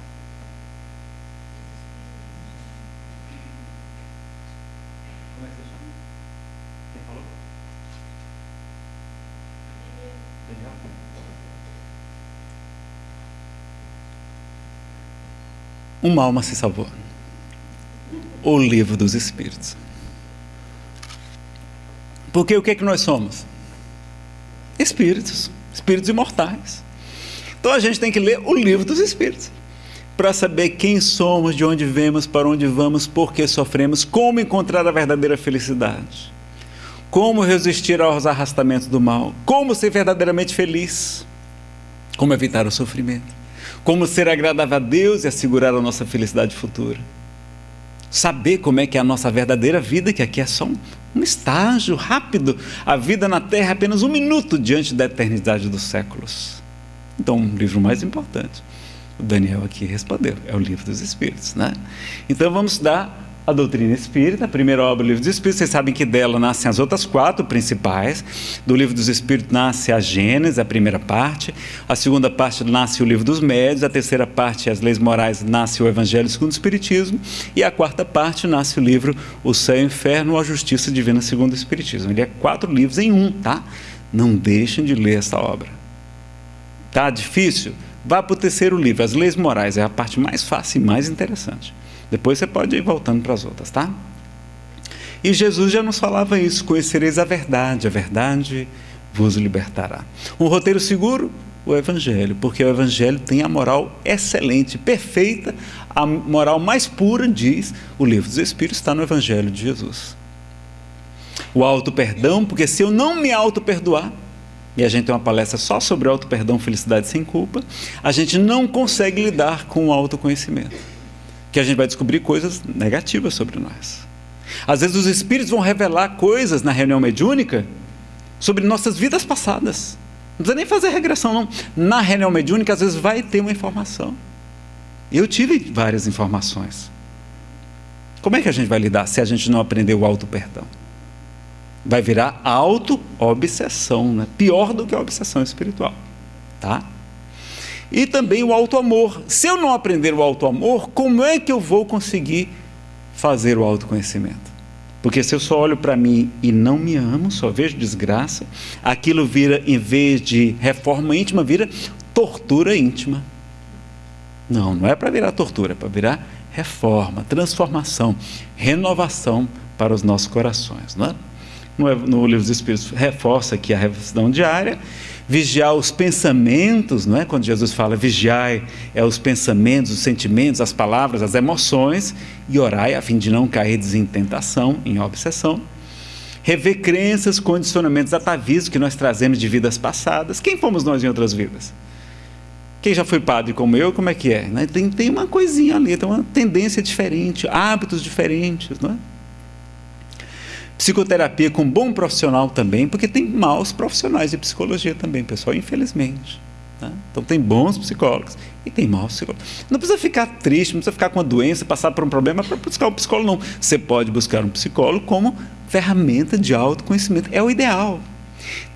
Uma alma se salvou o livro dos Espíritos. Porque o que é que nós somos? Espíritos, espíritos imortais. Então a gente tem que ler o livro dos Espíritos para saber quem somos, de onde vemos, para onde vamos, por que sofremos, como encontrar a verdadeira felicidade, como resistir aos arrastamentos do mal, como ser verdadeiramente feliz, como evitar o sofrimento, como ser agradável a Deus e assegurar a nossa felicidade futura saber como é que é a nossa verdadeira vida, que aqui é só um, um estágio rápido. A vida na Terra é apenas um minuto diante da eternidade dos séculos. Então, um livro mais importante. O Daniel aqui respondeu, é o livro dos Espíritos, né? Então vamos dar a doutrina espírita, a primeira obra do livro dos Espíritos. Vocês sabem que dela nascem as outras quatro principais. Do livro dos Espíritos nasce a Gênesis, a primeira parte. A segunda parte nasce o livro dos Médios. A terceira parte, as leis morais, nasce o Evangelho segundo o Espiritismo. E a quarta parte nasce o livro O Céu e o Inferno a Justiça Divina segundo o Espiritismo. Ele é quatro livros em um, tá? Não deixem de ler essa obra. Tá difícil? Vá para o terceiro livro, As Leis Morais. É a parte mais fácil e mais interessante. Depois você pode ir voltando para as outras, tá? E Jesus já nos falava isso: conhecereis a verdade, a verdade vos libertará. Um roteiro seguro? O Evangelho, porque o Evangelho tem a moral excelente, perfeita, a moral mais pura, diz o livro dos Espíritos, está no Evangelho de Jesus. O auto-perdão, porque se eu não me auto-perdoar, e a gente tem uma palestra só sobre auto-perdão, felicidade sem culpa, a gente não consegue lidar com o autoconhecimento que a gente vai descobrir coisas negativas sobre nós. Às vezes os espíritos vão revelar coisas na reunião mediúnica sobre nossas vidas passadas. Não precisa nem fazer regressão, não. Na reunião mediúnica, às vezes vai ter uma informação. Eu tive várias informações. Como é que a gente vai lidar se a gente não aprender o auto-perdão? Vai virar auto-obsessão, né? pior do que a obsessão espiritual. Tá? E também o auto-amor. Se eu não aprender o auto-amor, como é que eu vou conseguir fazer o autoconhecimento? Porque se eu só olho para mim e não me amo, só vejo desgraça, aquilo vira, em vez de reforma íntima, vira tortura íntima. Não, não é para virar tortura, é para virar reforma, transformação, renovação para os nossos corações. Não é? no, no Livro dos Espíritos reforça aqui a reflexão diária vigiar os pensamentos, não é? Quando Jesus fala vigiai, é os pensamentos, os sentimentos, as palavras, as emoções, e orai a fim de não cair em tentação, em obsessão. Rever crenças, condicionamentos, atavismos que nós trazemos de vidas passadas. Quem fomos nós em outras vidas? Quem já foi padre como eu, como é que é? Né? Tem, tem uma coisinha ali, tem uma tendência diferente, hábitos diferentes, não é? Psicoterapia com bom profissional também, porque tem maus profissionais de psicologia também, pessoal, infelizmente. Tá? Então tem bons psicólogos e tem maus psicólogos. Não precisa ficar triste, não precisa ficar com uma doença, passar por um problema para buscar um psicólogo, não. Você pode buscar um psicólogo como ferramenta de autoconhecimento. É o ideal.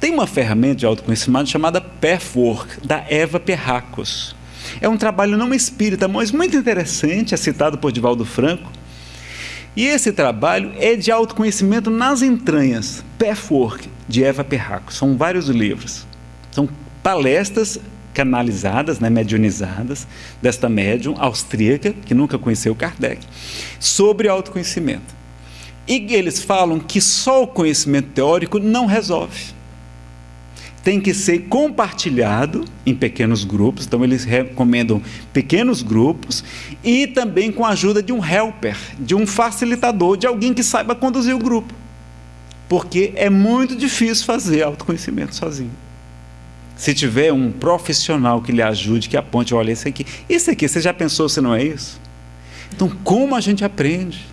Tem uma ferramenta de autoconhecimento chamada Pathwork, da Eva Perracos. É um trabalho não espírita, mas muito interessante, é citado por Divaldo Franco, e esse trabalho é de autoconhecimento nas entranhas, Pathwork, de Eva Perraco. São vários livros. São palestras canalizadas, né, medionizadas, desta médium austríaca, que nunca conheceu Kardec, sobre autoconhecimento. E eles falam que só o conhecimento teórico não resolve. Tem que ser compartilhado em pequenos grupos, então eles recomendam pequenos grupos e também com a ajuda de um helper, de um facilitador, de alguém que saiba conduzir o grupo. Porque é muito difícil fazer autoconhecimento sozinho. Se tiver um profissional que lhe ajude, que aponte, olha, isso aqui, isso aqui, você já pensou se não é isso? Então, como a gente aprende?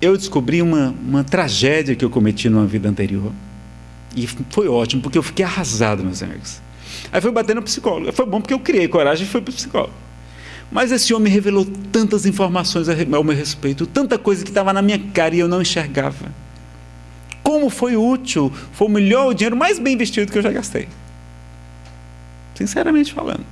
Eu descobri uma, uma tragédia que eu cometi numa vida anterior. E foi ótimo, porque eu fiquei arrasado, meus amigos. Aí fui bater no psicólogo. Foi bom porque eu criei coragem e fui para o psicólogo. Mas esse homem revelou tantas informações ao meu respeito, tanta coisa que estava na minha cara e eu não enxergava. Como foi útil, foi o melhor, o dinheiro mais bem investido que eu já gastei. Sinceramente falando.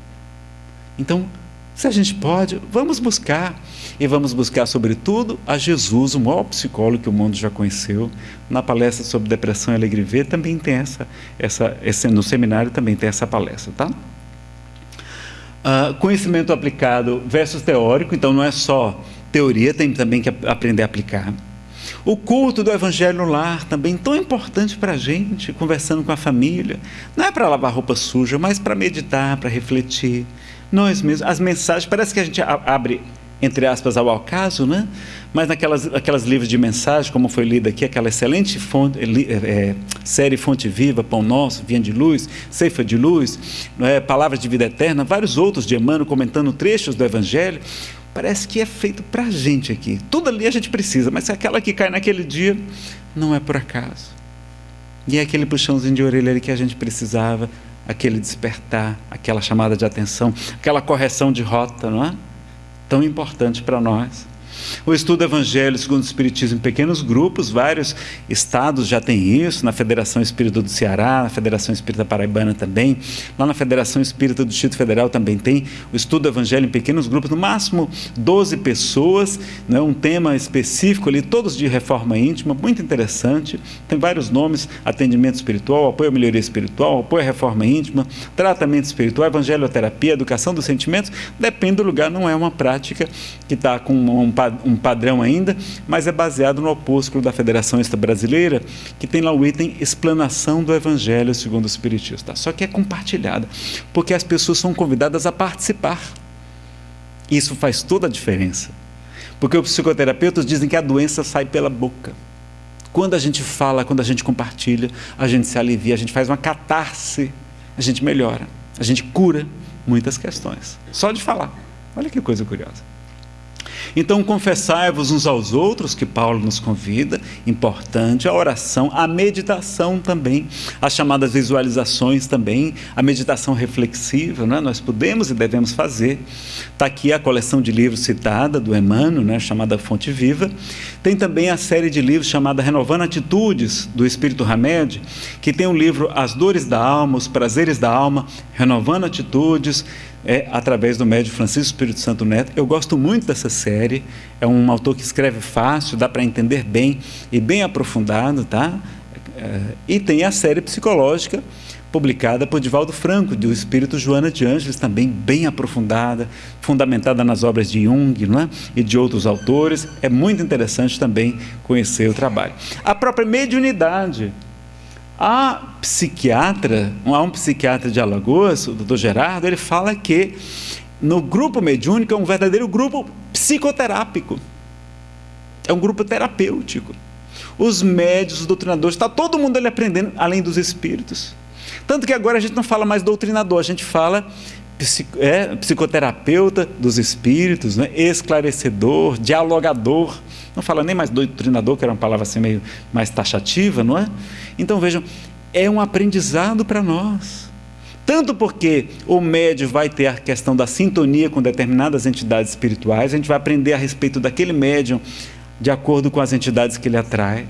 Então, se a gente pode, vamos buscar. E vamos buscar, sobretudo, a Jesus, o maior psicólogo que o mundo já conheceu. Na palestra sobre depressão e alegria ver, também tem essa, essa esse, no seminário também tem essa palestra, tá? Uh, conhecimento aplicado versus teórico, então não é só teoria, tem também que aprender a aplicar. O culto do Evangelho no lar, também tão importante para a gente, conversando com a família. Não é para lavar roupa suja, mas para meditar, para refletir. Nós mesmos, as mensagens, parece que a gente abre entre aspas, ao acaso, né? mas naquelas aquelas livros de mensagem, como foi lido aqui, aquela excelente fonte, é, série Fonte Viva, Pão Nosso, Vinha de Luz, Ceifa de Luz, é, Palavras de Vida Eterna, vários outros de Emmanuel comentando trechos do Evangelho, parece que é feito para a gente aqui. Tudo ali a gente precisa, mas aquela que cai naquele dia não é por acaso. E é aquele puxãozinho de orelha ali que a gente precisava, aquele despertar, aquela chamada de atenção, aquela correção de rota, não é? Tão importante para nós. O estudo do Evangelho segundo o Espiritismo em pequenos grupos, vários estados já têm isso, na Federação Espírita do Ceará, na Federação Espírita Paraibana também, lá na Federação Espírita do Distrito Federal também tem o estudo do Evangelho em pequenos grupos, no máximo 12 pessoas, né, um tema específico ali, todos de reforma íntima, muito interessante, tem vários nomes, atendimento espiritual, apoio à melhoria espiritual, apoio à reforma íntima, tratamento espiritual, evangelioterapia, educação dos sentimentos, depende do lugar, não é uma prática que está com um um padrão ainda, mas é baseado no opúsculo da Federação Esta Brasileira, que tem lá o item explanação do Evangelho segundo o Espiritismo. Tá? Só que é compartilhada, porque as pessoas são convidadas a participar. Isso faz toda a diferença. Porque os psicoterapeutas dizem que a doença sai pela boca. Quando a gente fala, quando a gente compartilha, a gente se alivia, a gente faz uma catarse, a gente melhora, a gente cura muitas questões. Só de falar. Olha que coisa curiosa. Então, confessai-vos uns aos outros, que Paulo nos convida, importante, a oração, a meditação também, as chamadas visualizações também, a meditação reflexiva, né? nós podemos e devemos fazer. Está aqui a coleção de livros citada do Emmanuel, né? chamada Fonte Viva. Tem também a série de livros chamada Renovando Atitudes, do Espírito Hamed, que tem o livro As Dores da Alma, Os Prazeres da Alma, Renovando Atitudes, é através do médio Francisco Espírito Santo Neto. Eu gosto muito dessa série. É um autor que escreve fácil, dá para entender bem e bem aprofundado, tá? É, e tem a série psicológica publicada por Divaldo Franco, do Espírito Joana de Ângeles, também bem aprofundada, fundamentada nas obras de Jung não é? e de outros autores. É muito interessante também conhecer o trabalho. A própria mediunidade a psiquiatra, há um psiquiatra de Alagoas, o doutor Gerardo, ele fala que no grupo mediúnico é um verdadeiro grupo psicoterápico. É um grupo terapêutico. Os médios, os doutrinadores, está todo mundo ali aprendendo, além dos espíritos. Tanto que agora a gente não fala mais doutrinador, a gente fala é, psicoterapeuta dos espíritos, né? esclarecedor, dialogador. Não fala nem mais doutrinador, que era uma palavra assim meio mais taxativa, não é? Então vejam, é um aprendizado para nós. Tanto porque o médio vai ter a questão da sintonia com determinadas entidades espirituais, a gente vai aprender a respeito daquele médium de acordo com as entidades que ele atrai.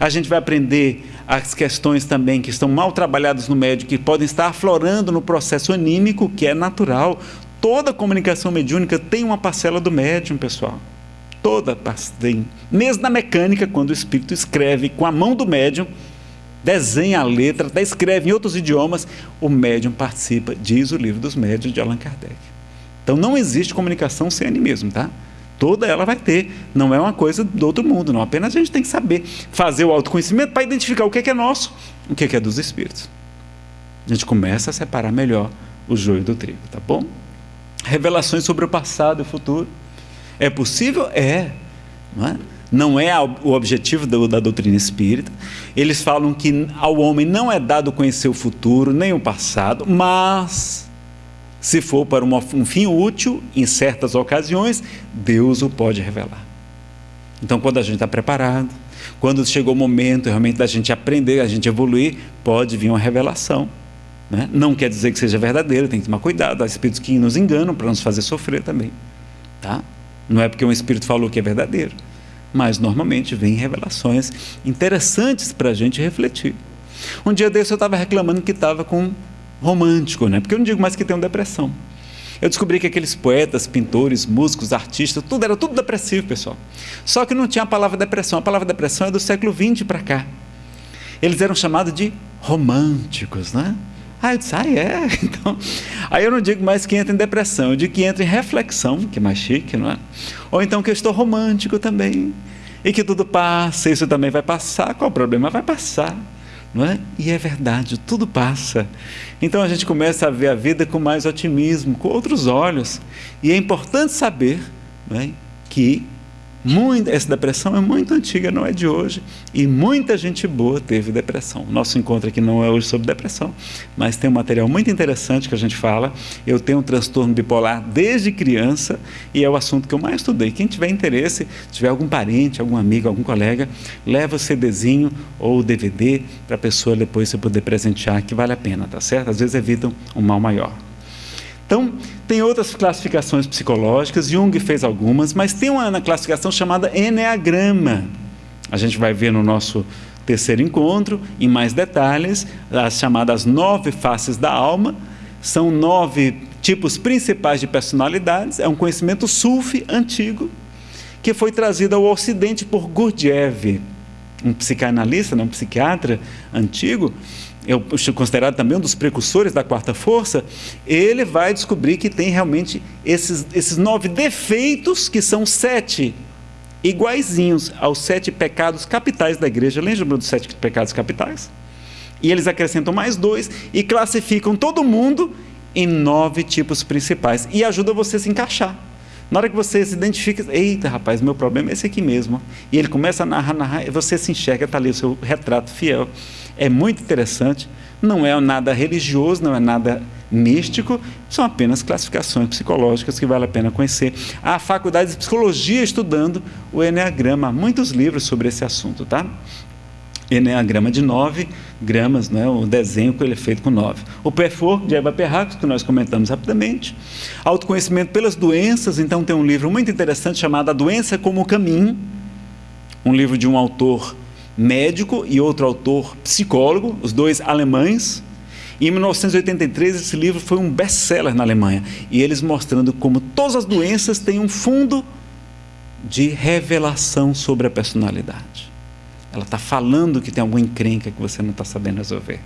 A gente vai aprender as questões também que estão mal trabalhadas no médio, que podem estar aflorando no processo anímico, que é natural. Toda comunicação mediúnica tem uma parcela do médium, pessoal. Toda tem. Mesmo na mecânica, quando o espírito escreve com a mão do médium, desenha a letra, até escreve em outros idiomas, o médium participa, diz o livro dos médios de Allan Kardec. Então não existe comunicação sem animismo, tá? Toda ela vai ter, não é uma coisa do outro mundo, não. Apenas a gente tem que saber fazer o autoconhecimento para identificar o que é, que é nosso, o que é, que é dos espíritos. A gente começa a separar melhor o joio do trigo, tá bom? Revelações sobre o passado e o futuro. É possível? É. Não é, não é o objetivo da doutrina espírita. Eles falam que ao homem não é dado conhecer o futuro nem o passado, mas se for para um fim útil, em certas ocasiões, Deus o pode revelar. Então, quando a gente está preparado, quando chegou o momento realmente da gente aprender, a gente evoluir, pode vir uma revelação. Né? Não quer dizer que seja verdadeiro, tem que tomar cuidado. Há espíritos que nos enganam para nos fazer sofrer também. Tá? Não é porque um espírito falou que é verdadeiro, mas normalmente vem revelações interessantes para a gente refletir. Um dia desse eu estava reclamando que estava com romântico, né? porque eu não digo mais que tenho depressão. Eu descobri que aqueles poetas, pintores, músicos, artistas, tudo era tudo depressivo, pessoal. Só que não tinha a palavra depressão. A palavra depressão é do século XX para cá. Eles eram chamados de românticos, né? Ah, eu disse, ah, é? Então, aí eu não digo mais que entra em depressão, eu digo que entra em reflexão, que é mais chique, não é? Ou então que eu estou romântico também, e que tudo passa, isso também vai passar, qual o problema? Vai passar não é? E é verdade, tudo passa. Então a gente começa a ver a vida com mais otimismo, com outros olhos. E é importante saber é? que muito, essa depressão é muito antiga, não é de hoje. E muita gente boa teve depressão. Nosso encontro aqui não é hoje sobre depressão, mas tem um material muito interessante que a gente fala. Eu tenho um transtorno bipolar desde criança e é o assunto que eu mais estudei. Quem tiver interesse, tiver algum parente, algum amigo, algum colega, leva o CDzinho ou o DVD para a pessoa depois você poder presentear, que vale a pena, tá certo? Às vezes evitam um mal maior. Então, tem outras classificações psicológicas, Jung fez algumas, mas tem uma classificação chamada Enneagrama. A gente vai ver no nosso terceiro encontro, em mais detalhes, as chamadas nove faces da alma. São nove tipos principais de personalidades. É um conhecimento sufi antigo, que foi trazido ao Ocidente por Gurdjieff, um psicanalista, um psiquiatra antigo, eu considerado também um dos precursores da quarta força, ele vai descobrir que tem realmente esses, esses nove defeitos, que são sete iguaizinhos aos sete pecados capitais da igreja. Lembra dos sete pecados capitais? E eles acrescentam mais dois e classificam todo mundo em nove tipos principais e ajuda você a se encaixar. Na hora que você se identifica, eita rapaz, meu problema é esse aqui mesmo. E ele começa a narrar, narrar, e você se enxerga, está ali o seu retrato fiel é muito interessante. Não é nada religioso, não é nada místico, são apenas classificações psicológicas que vale a pena conhecer. Há faculdade de psicologia estudando o Enneagrama, muitos livros sobre esse assunto, tá? Enneagrama de nove gramas, né, o desenho que ele é feito com nove. O PFO, de Eva Perracos, que nós comentamos rapidamente. Autoconhecimento pelas doenças, então tem um livro muito interessante chamado A Doença como o Caminho, um livro de um autor médico e outro autor psicólogo, os dois alemães. Em 1983 esse livro foi um best-seller na Alemanha e eles mostrando como todas as doenças têm um fundo de revelação sobre a personalidade. Ela está falando que tem alguma encrenca que você não está sabendo resolver.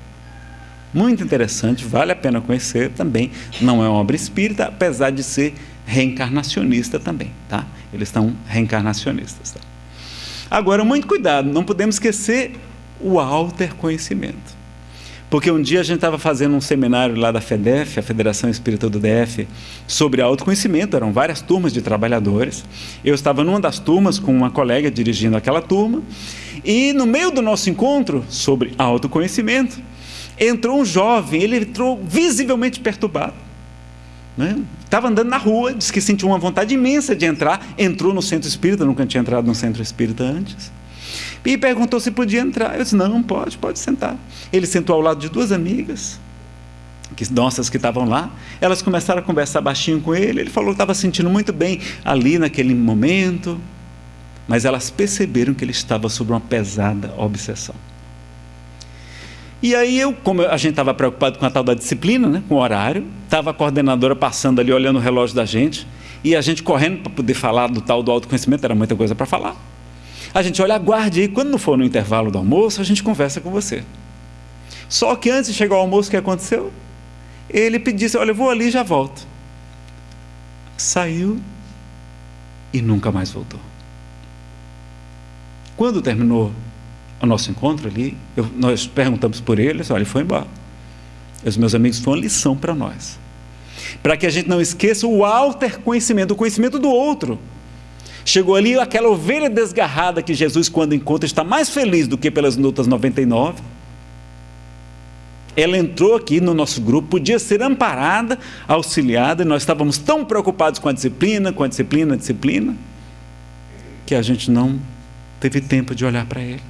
Muito interessante, vale a pena conhecer também. Não é uma obra espírita, apesar de ser reencarnacionista também, tá? Eles estão reencarnacionistas. Tá? Agora, muito cuidado, não podemos esquecer o alter conhecimento. Porque um dia a gente estava fazendo um seminário lá da FEDEF, a Federação Espírita do DF, sobre autoconhecimento, eram várias turmas de trabalhadores. Eu estava numa das turmas com uma colega dirigindo aquela turma, e no meio do nosso encontro sobre autoconhecimento, entrou um jovem, ele entrou visivelmente perturbado. Estava né? andando na rua, disse que sentiu uma vontade imensa de entrar, entrou no centro espírita, nunca tinha entrado no centro espírita antes. E perguntou se podia entrar. Eu disse: não, pode, pode sentar. Ele sentou ao lado de duas amigas, que, nossas que estavam lá. Elas começaram a conversar baixinho com ele. Ele falou que estava sentindo muito bem ali naquele momento, mas elas perceberam que ele estava sob uma pesada obsessão. E aí eu, como a gente estava preocupado com a tal da disciplina, né, com o horário, estava a coordenadora passando ali olhando o relógio da gente, e a gente correndo para poder falar do tal do autoconhecimento, era muita coisa para falar. A gente olha, aguarde aí, quando não for no intervalo do almoço, a gente conversa com você. Só que antes de chegar ao almoço, o que aconteceu? Ele disse, olha, eu vou ali e já volto. Saiu e nunca mais voltou. Quando terminou o nosso encontro ali, eu, nós perguntamos por ele, olha, ele foi embora. Os meus amigos, foi uma lição para nós. Para que a gente não esqueça o alter conhecimento, o conhecimento do outro. Chegou ali aquela ovelha desgarrada que Jesus, quando encontra, está mais feliz do que pelas outras 99. Ela entrou aqui no nosso grupo, podia ser amparada, auxiliada, e nós estávamos tão preocupados com a disciplina, com a disciplina, a disciplina, que a gente não teve tempo de olhar para ele.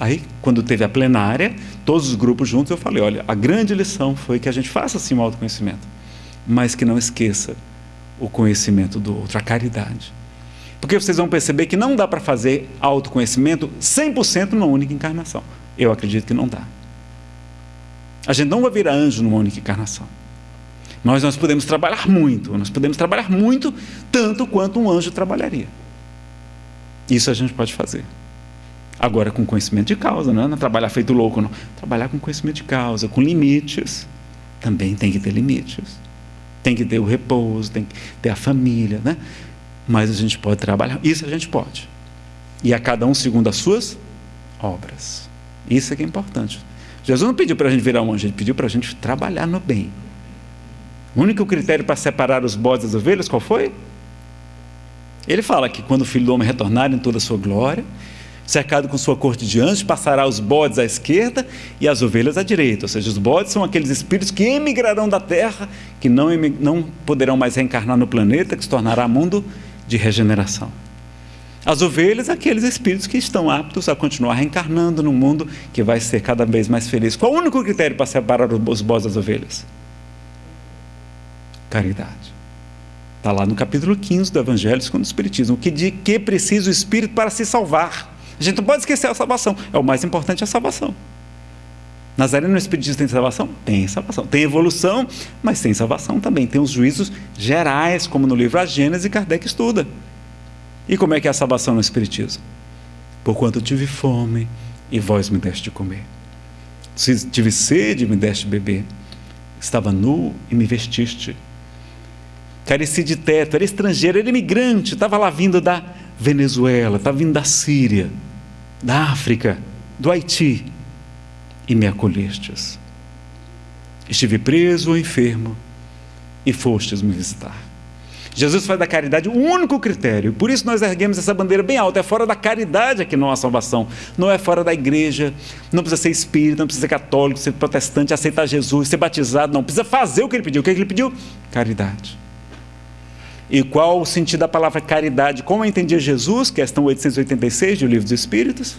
Aí, quando teve a plenária, todos os grupos juntos, eu falei: olha, a grande lição foi que a gente faça sim o autoconhecimento, mas que não esqueça o conhecimento do outro, a caridade. Porque vocês vão perceber que não dá para fazer autoconhecimento 100% numa única encarnação. Eu acredito que não dá. A gente não vai virar anjo numa única encarnação. Nós, nós podemos trabalhar muito, nós podemos trabalhar muito, tanto quanto um anjo trabalharia. Isso a gente pode fazer. Agora, com conhecimento de causa, não é trabalhar feito louco, não. Trabalhar com conhecimento de causa, com limites. Também tem que ter limites tem que ter o repouso, tem que ter a família, né? Mas a gente pode trabalhar, isso a gente pode. E a cada um segundo as suas obras. Isso é que é importante. Jesus não pediu para a gente virar um anjo, ele pediu para a gente trabalhar no bem. O único critério para separar os bodes das ovelhas, qual foi? Ele fala que quando o filho do homem retornar em toda a sua glória, cercado com sua corte de anjos, passará os bodes à esquerda e as ovelhas à direita. Ou seja, os bodes são aqueles espíritos que emigrarão da terra, que não, não poderão mais reencarnar no planeta, que se tornará mundo de regeneração. As ovelhas, aqueles espíritos que estão aptos a continuar reencarnando no mundo que vai ser cada vez mais feliz. Qual o único critério para separar os bodes das ovelhas? Caridade. Está lá no capítulo 15 do Evangelho segundo o Espiritismo. O que de que precisa o Espírito para se salvar? A gente não pode esquecer a salvação. É o mais importante a salvação. Nazareno no Espiritismo tem salvação? Tem salvação. Tem evolução, mas tem salvação também. Tem os juízos gerais, como no livro A Gênese, Kardec estuda. E como é que é a salvação no Espiritismo? Porquanto tive fome e vós me deste de comer. Se tive sede, me deste de beber. Estava nu e me vestiste. Careci de teto, era estrangeiro, era imigrante, estava lá vindo da Venezuela, estava vindo da Síria da África, do Haiti, e me acolhestes. Estive preso ou enfermo, e fostes me visitar. Jesus faz da caridade o único critério, por isso nós erguemos essa bandeira bem alta. É fora da caridade aqui não há salvação, não é fora da igreja, não precisa ser espírita, não precisa ser católico, ser protestante, aceitar Jesus, ser batizado, não precisa fazer o que ele pediu. O que ele pediu? Caridade. E qual o sentido da palavra caridade? Como entendia Jesus, questão 886 do Livro dos Espíritos?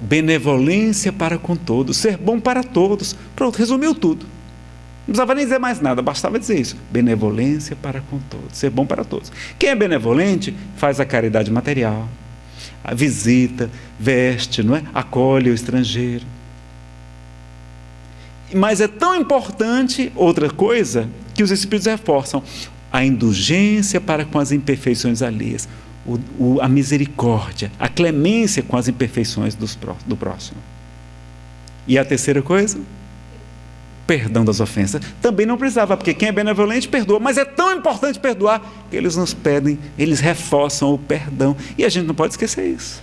Benevolência para com todos, ser bom para todos. Pronto, resumiu tudo. Não precisava nem dizer mais nada, bastava dizer isso. Benevolência para com todos, ser bom para todos. Quem é benevolente faz a caridade material, a visita, veste, não é? acolhe o estrangeiro. Mas é tão importante outra coisa que os Espíritos reforçam a indulgência para com as imperfeições alheias, o, o, a misericórdia, a clemência com as imperfeições dos, do próximo. E a terceira coisa? Perdão das ofensas. Também não precisava, porque quem é benevolente perdoa, mas é tão importante perdoar que eles nos pedem, eles reforçam o perdão. E a gente não pode esquecer isso.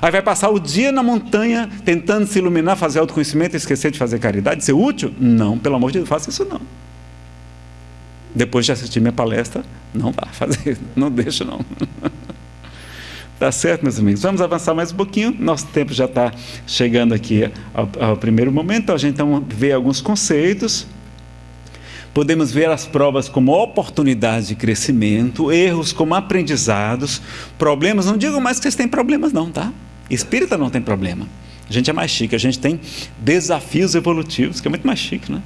Aí vai passar o dia na montanha tentando se iluminar, fazer autoconhecimento e esquecer de fazer caridade, ser útil? Não, pelo amor de Deus, faça isso não depois de assistir minha palestra, não vá fazer, não deixa não. Tá certo, meus amigos? Vamos avançar mais um pouquinho. Nosso tempo já está chegando aqui ao, ao, primeiro momento. A gente então vê alguns conceitos. Podemos ver as provas como oportunidades de crescimento, erros como aprendizados, problemas. Não digo mais que vocês têm problemas, não, tá? Espírita não tem problema. A gente é mais chique, a gente tem desafios evolutivos, que é muito mais chique, né?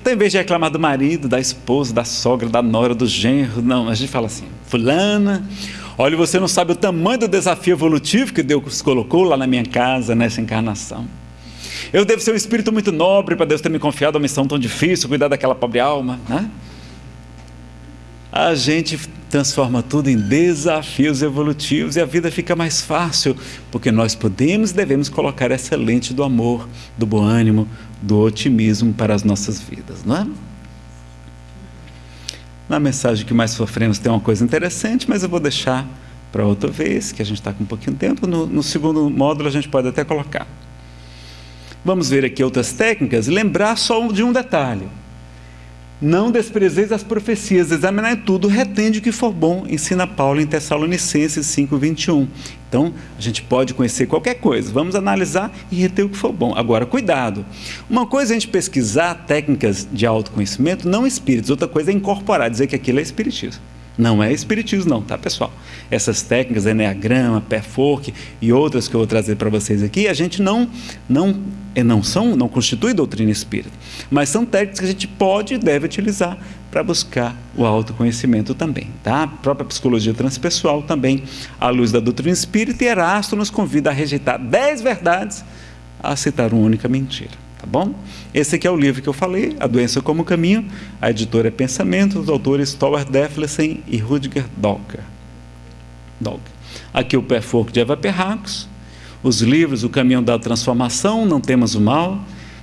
Então, em vez de reclamar do marido, da esposa, da sogra, da nora, do genro, não, a gente fala assim: Fulana, olha, você não sabe o tamanho do desafio evolutivo que Deus colocou lá na minha casa, nessa encarnação. Eu devo ser um espírito muito nobre para Deus ter me confiado uma missão tão difícil, cuidar daquela pobre alma, né? A gente transforma tudo em desafios evolutivos e a vida fica mais fácil, porque nós podemos e devemos colocar essa lente do amor, do bom ânimo, do otimismo para as nossas vidas, não é? Na mensagem que mais sofremos tem uma coisa interessante, mas eu vou deixar para outra vez, que a gente está com um pouquinho de tempo. No, no segundo módulo a gente pode até colocar. Vamos ver aqui outras técnicas, lembrar só de um detalhe. Não desprezeis as profecias, examinai tudo, retende o que for bom, ensina Paulo em Tessalonicenses 5,21. Então, a gente pode conhecer qualquer coisa, vamos analisar e reter o que for bom. Agora, cuidado. Uma coisa é a gente pesquisar técnicas de autoconhecimento, não espíritos, outra coisa é incorporar, dizer que aquilo é espiritismo. Não é espiritismo, não, tá, pessoal? Essas técnicas, Enneagrama, Perfork e outras que eu vou trazer para vocês aqui, a gente não, não, eh, não são, não constitui doutrina espírita, mas são técnicas que a gente pode e deve utilizar para buscar o autoconhecimento também, tá? A própria psicologia transpessoal também, à luz da doutrina espírita, e Erasto nos convida a rejeitar dez verdades, a citar uma única mentira. Tá bom? Esse aqui é o livro que eu falei, A Doença como Caminho. A editora é Pensamento, os autores Thor Deflesen e Rudiger Docker. Aqui o Perfork de Eva Perracos. Os livros O Caminho da Transformação, Não Temas o Mal.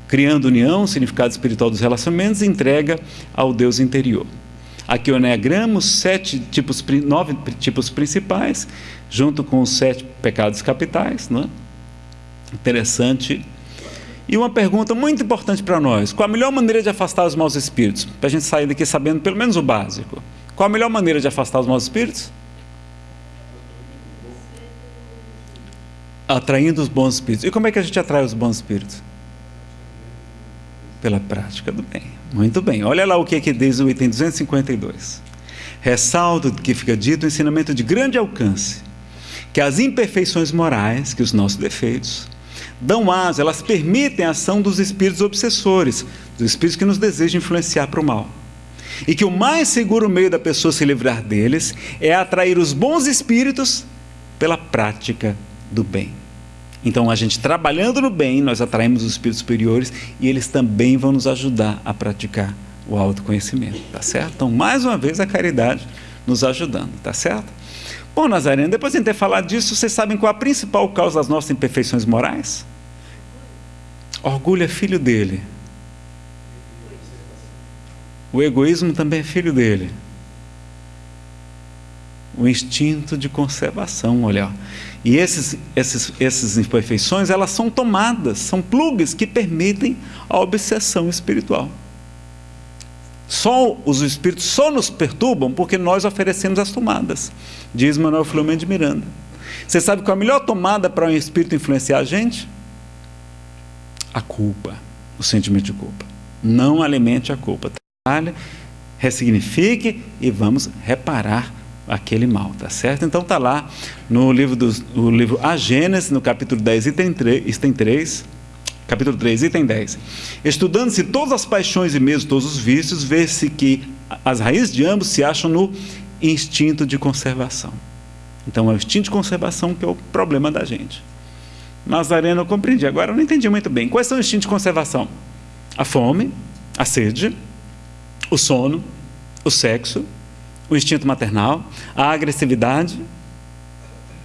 Criando União, Significado Espiritual dos Relacionamentos, entrega ao Deus interior. Aqui o Enneagrama, os sete tipos, nove tipos principais, junto com os sete pecados capitais. Né? Interessante e uma pergunta muito importante para nós: qual a melhor maneira de afastar os maus espíritos? Para a gente sair daqui sabendo pelo menos o básico. Qual a melhor maneira de afastar os maus espíritos? Atraindo os bons espíritos. E como é que a gente atrai os bons espíritos? Pela prática do bem. Muito bem. Olha lá o que, é que diz o item 252. Ressalto que fica dito o ensinamento de grande alcance, que as imperfeições morais, que os nossos defeitos, dão asa, elas permitem a ação dos espíritos obsessores, dos espíritos que nos desejam influenciar para o mal. E que o mais seguro meio da pessoa se livrar deles é atrair os bons espíritos pela prática do bem. Então, a gente trabalhando no bem, nós atraímos os espíritos superiores e eles também vão nos ajudar a praticar o autoconhecimento, tá certo? Então, mais uma vez, a caridade nos ajudando, tá certo? Bom, Nazareno, depois de ter falado disso, vocês sabem qual a principal causa das nossas imperfeições morais? Orgulho é filho dele. O egoísmo também é filho dele. O instinto de conservação, olha. E esses, esses, essas imperfeições, elas são tomadas, são plugs que permitem a obsessão espiritual. Só os espíritos só nos perturbam porque nós oferecemos as tomadas, diz Manuel Filomeno de Miranda. Você sabe qual é a melhor tomada para um espírito influenciar a gente? a culpa, o sentimento de culpa. Não alimente a culpa. Trabalhe, ressignifique e vamos reparar aquele mal, tá certo? Então tá lá no livro dos, livro A Gênesis, no capítulo 10, item 3, item 3 capítulo 3, item 10. Estudando-se todas as paixões e mesmo todos os vícios, vê-se que as raízes de ambos se acham no instinto de conservação. Então é o instinto de conservação que é o problema da gente. Nazareno eu compreendi. Agora eu não entendi muito bem. Quais são os instintos de conservação? A fome, a sede, o sono, o sexo, o instinto maternal, a agressividade.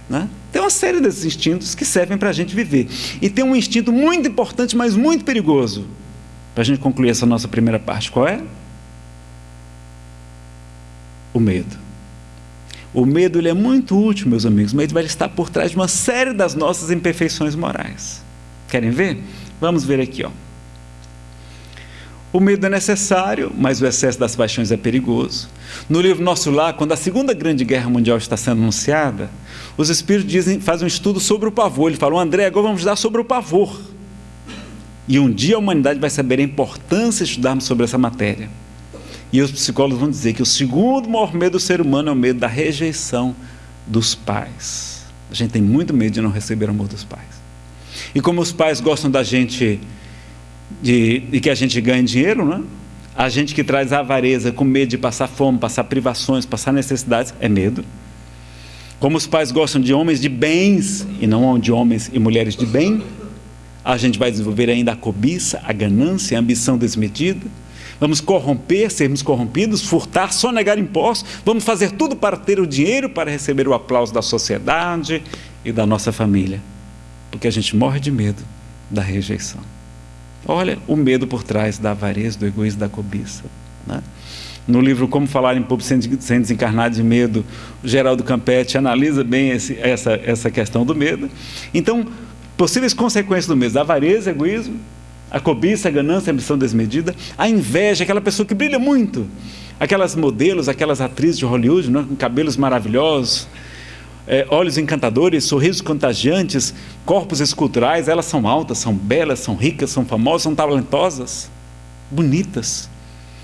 Né? Tem uma série desses instintos que servem para a gente viver. E tem um instinto muito importante, mas muito perigoso. Para a gente concluir essa nossa primeira parte. Qual é? O medo. O medo ele é muito útil, meus amigos, mas ele vai estar por trás de uma série das nossas imperfeições morais. Querem ver? Vamos ver aqui. Ó. O medo é necessário, mas o excesso das paixões é perigoso. No livro Nosso Lar, quando a Segunda Grande Guerra Mundial está sendo anunciada, os espíritos dizem, fazem um estudo sobre o pavor. Ele falou, André, agora vamos estudar sobre o pavor. E um dia a humanidade vai saber a importância de estudarmos sobre essa matéria. E os psicólogos vão dizer que o segundo maior medo do ser humano é o medo da rejeição dos pais. A gente tem muito medo de não receber o amor dos pais. E como os pais gostam da gente, de, de que a gente ganhe dinheiro, né? a gente que traz avareza com medo de passar fome, passar privações, passar necessidades, é medo. Como os pais gostam de homens de bens e não de homens e mulheres de bem, a gente vai desenvolver ainda a cobiça, a ganância, a ambição desmedida. Vamos corromper, sermos corrompidos, furtar, sonegar impostos. Vamos fazer tudo para ter o dinheiro, para receber o aplauso da sociedade e da nossa família. Porque a gente morre de medo da rejeição. Olha o medo por trás da avareza, do egoísmo, da cobiça. Né? No livro Como Falar em Público Sem Desencarnar de Medo, Geraldo Campetti analisa bem esse, essa, essa questão do medo. Então, Possíveis consequências do medo: avareza, egoísmo, a cobiça, a ganância, a ambição desmedida, a inveja, aquela pessoa que brilha muito, aquelas modelos, aquelas atrizes de Hollywood, né, com cabelos maravilhosos, é, olhos encantadores, sorrisos contagiantes, corpos esculturais, elas são altas, são belas, são ricas, são famosas, são talentosas, bonitas.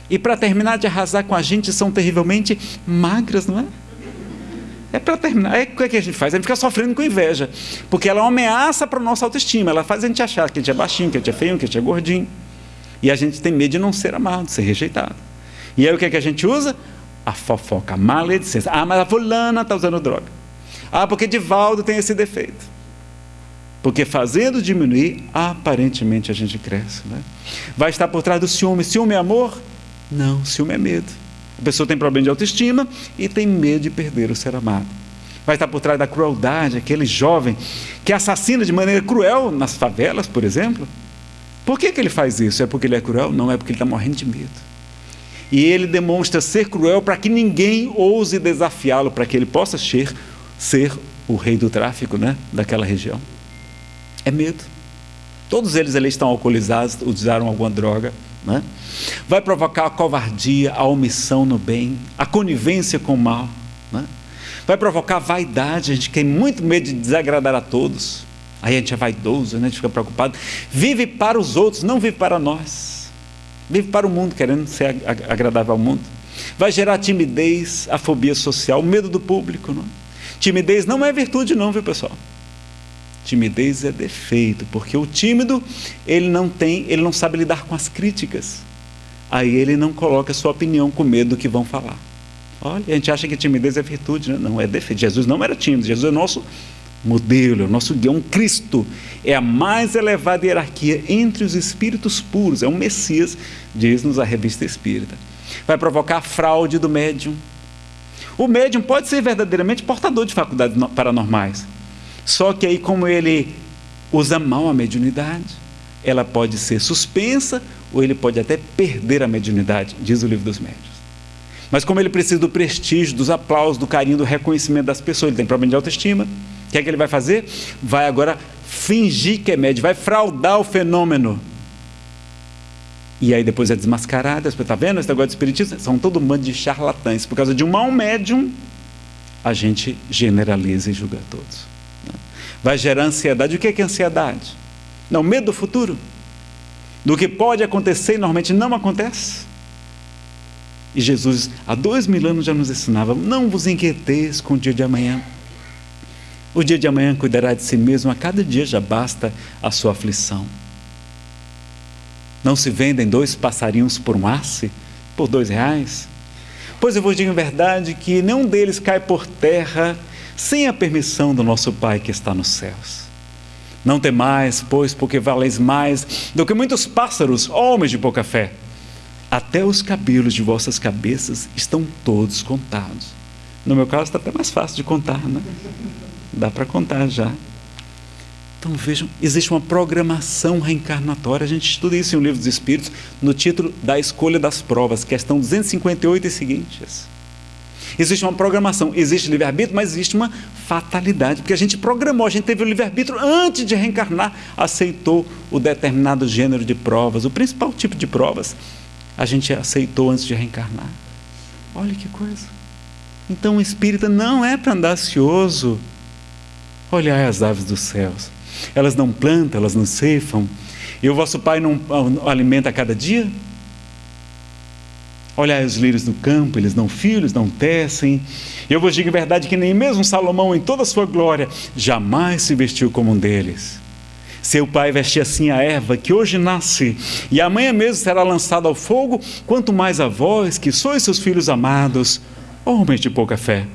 E para terminar de arrasar com a gente, são terrivelmente magras, não é? É para terminar. É, o que, é que a gente faz? A gente fica sofrendo com inveja. Porque ela é uma ameaça para a nossa autoestima. Ela faz a gente achar que a gente é baixinho, que a gente é feio, que a gente é gordinho. E a gente tem medo de não ser amado, de ser rejeitado. E aí o que, é que a gente usa? A fofoca, a maledicência. Ah, mas a fulana está usando droga. Ah, porque Divaldo tem esse defeito. Porque fazendo diminuir, aparentemente a gente cresce. Né? Vai estar por trás do ciúme. Ciúme é amor? Não, ciúme é medo. A pessoa tem problema de autoestima e tem medo de perder o ser amado. Vai estar por trás da crueldade, aquele jovem que assassina de maneira cruel nas favelas, por exemplo. Por que, que ele faz isso? É porque ele é cruel? Não, é porque ele está morrendo de medo. E ele demonstra ser cruel para que ninguém ouse desafiá-lo, para que ele possa ser, ser o rei do tráfico né, daquela região. É medo. Todos eles ali estão alcoolizados, usaram alguma droga. Né? Vai provocar a covardia, a omissão no bem, a conivência com o mal. Né? Vai provocar vaidade, a gente tem muito medo de desagradar a todos. Aí a gente é vaidoso, né? a gente fica preocupado. Vive para os outros, não vive para nós. Vive para o mundo, querendo ser agradável ao mundo. Vai gerar timidez, a fobia social, o medo do público. Não? Timidez não é virtude, não, viu pessoal? Timidez é defeito, porque o tímido, ele não tem, ele não sabe lidar com as críticas. Aí ele não coloca sua opinião com medo do que vão falar. Olha, a gente acha que timidez é virtude, né? não é defeito. Jesus não era tímido, Jesus é nosso modelo, é nosso guia, um Cristo. É a mais elevada hierarquia entre os espíritos puros, é um Messias, diz-nos a revista espírita. Vai provocar a fraude do médium. O médium pode ser verdadeiramente portador de faculdades paranormais, só que aí, como ele usa mal a mediunidade, ela pode ser suspensa ou ele pode até perder a mediunidade, diz o livro dos médios. Mas como ele precisa do prestígio, dos aplausos, do carinho, do reconhecimento das pessoas, ele tem problema de autoestima, o que é que ele vai fazer? Vai agora fingir que é médium, vai fraudar o fenômeno. E aí depois é desmascarado, está vendo esse negócio de espiritismo? São todo um bando de charlatães. Por causa de um mau médium, a gente generaliza e julga todos vai gerar ansiedade. O que é, que é ansiedade? Não, medo do futuro. Do que pode acontecer e normalmente não acontece. E Jesus, há dois mil anos, já nos ensinava: não vos inquieteis com o dia de amanhã. O dia de amanhã cuidará de si mesmo, a cada dia já basta a sua aflição. Não se vendem dois passarinhos por um asse, por dois reais? Pois eu vos digo em verdade que nenhum deles cai por terra sem a permissão do nosso Pai que está nos céus. Não temais, pois, porque valeis mais do que muitos pássaros, homens de pouca fé. Até os cabelos de vossas cabeças estão todos contados. No meu caso está até mais fácil de contar, né? Dá para contar já. Então vejam, existe uma programação reencarnatória. A gente estuda isso em um livro dos Espíritos, no título da Escolha das Provas, questão 258 e seguintes. Existe uma programação, existe livre-arbítrio, mas existe uma fatalidade, porque a gente programou, a gente teve o livre-arbítrio antes de reencarnar, aceitou o determinado gênero de provas, o principal tipo de provas, a gente aceitou antes de reencarnar. Olha que coisa. Então o espírita não é para andar ansioso. Olhai as aves dos céus. Elas não plantam, elas não ceifam. E o vosso Pai não alimenta a cada dia? Olhai os lírios do campo, eles não filhos, não tecem. Eu vos digo em verdade que nem mesmo Salomão, em toda a sua glória, jamais se vestiu como um deles. Seu pai veste assim a erva que hoje nasce e amanhã mesmo será lançada ao fogo, quanto mais a vós, que sois seus filhos amados, homens de pouca fé.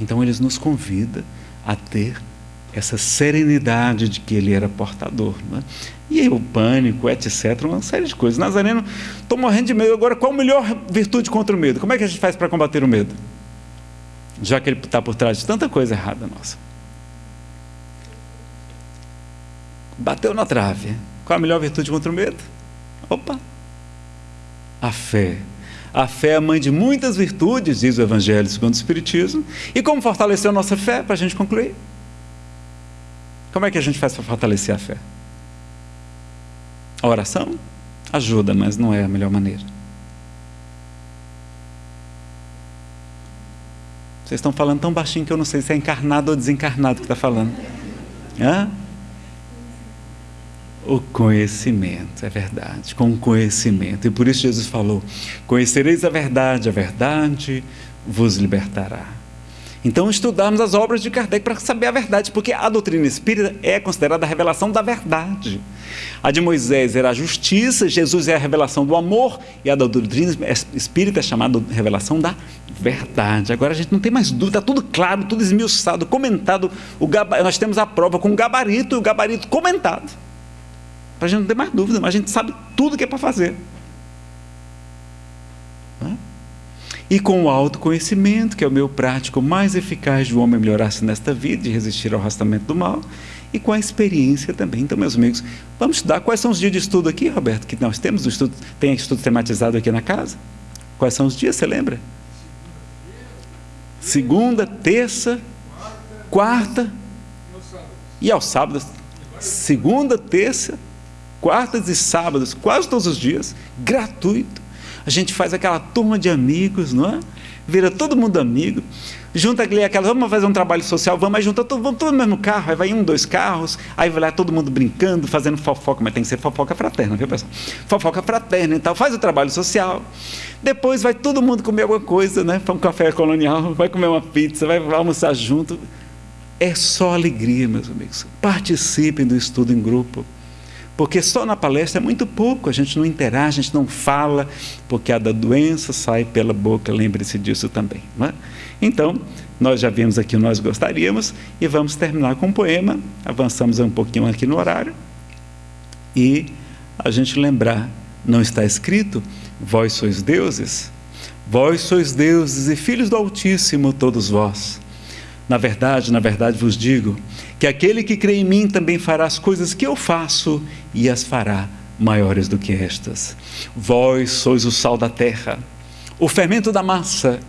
Então eles nos convida a ter essa serenidade de que ele era portador. Né? E aí, o pânico, etc., uma série de coisas. Nazareno, estou morrendo de medo. Agora, qual a melhor virtude contra o medo? Como é que a gente faz para combater o medo? Já que ele está por trás de tanta coisa errada nossa. Bateu na trave. Qual a melhor virtude contra o medo? Opa! A fé. A fé é a mãe de muitas virtudes, diz o Evangelho segundo o Espiritismo. E como fortalecer a nossa fé, para a gente concluir? Como é que a gente faz para fortalecer a fé? A oração ajuda, mas não é a melhor maneira. Vocês estão falando tão baixinho que eu não sei se é encarnado ou desencarnado que está falando. Hã? O conhecimento, é verdade, com conhecimento. E por isso Jesus falou: Conhecereis a verdade, a verdade vos libertará. Então, estudarmos as obras de Kardec para saber a verdade, porque a doutrina espírita é considerada a revelação da verdade. A de Moisés era a justiça, Jesus é a revelação do amor, e a da doutrina espírita é chamada revelação da verdade. Agora a gente não tem mais dúvida, está tudo claro, tudo esmiuçado, comentado. O nós temos a prova com o gabarito e o gabarito comentado. Para a gente não ter mais dúvida, mas a gente sabe tudo que é para fazer. E com o autoconhecimento, que é o meu prático mais eficaz de o homem melhorar-se nesta vida e resistir ao arrastamento do mal, e com a experiência também. Então, meus amigos, vamos estudar. Quais são os dias de estudo aqui, Roberto? Que nós temos o estudo, tem estudo tematizado aqui na casa? Quais são os dias, você lembra? Segunda, terça, quarta e aos sábados. Segunda, terça, quartas e sábados, quase todos os dias, gratuito a gente faz aquela turma de amigos, não é? Vira todo mundo amigo, junta aquela, vamos fazer um trabalho social, vamos, aí junta todo, vamos todo no mesmo carro, aí vai um, dois carros, aí vai lá todo mundo brincando, fazendo fofoca, mas tem que ser fofoca fraterna, viu pessoal? Fofoca fraterna e tal, faz o trabalho social. Depois vai todo mundo comer alguma coisa, né? Para um café colonial, vai comer uma pizza, vai almoçar junto. É só alegria, meus amigos. Participem do estudo em grupo. Porque só na palestra é muito pouco, a gente não interage, a gente não fala, porque a da doença sai pela boca, lembre-se disso também. É? Então, nós já vimos aqui o nós gostaríamos e vamos terminar com um poema, avançamos um pouquinho aqui no horário, e a gente lembrar, não está escrito, vós sois deuses, vós sois deuses e filhos do Altíssimo todos vós. Na verdade, na verdade vos digo, que aquele que crê em mim também fará as coisas que eu faço e as fará maiores do que estas. Vós sois o sal da terra, o fermento da massa,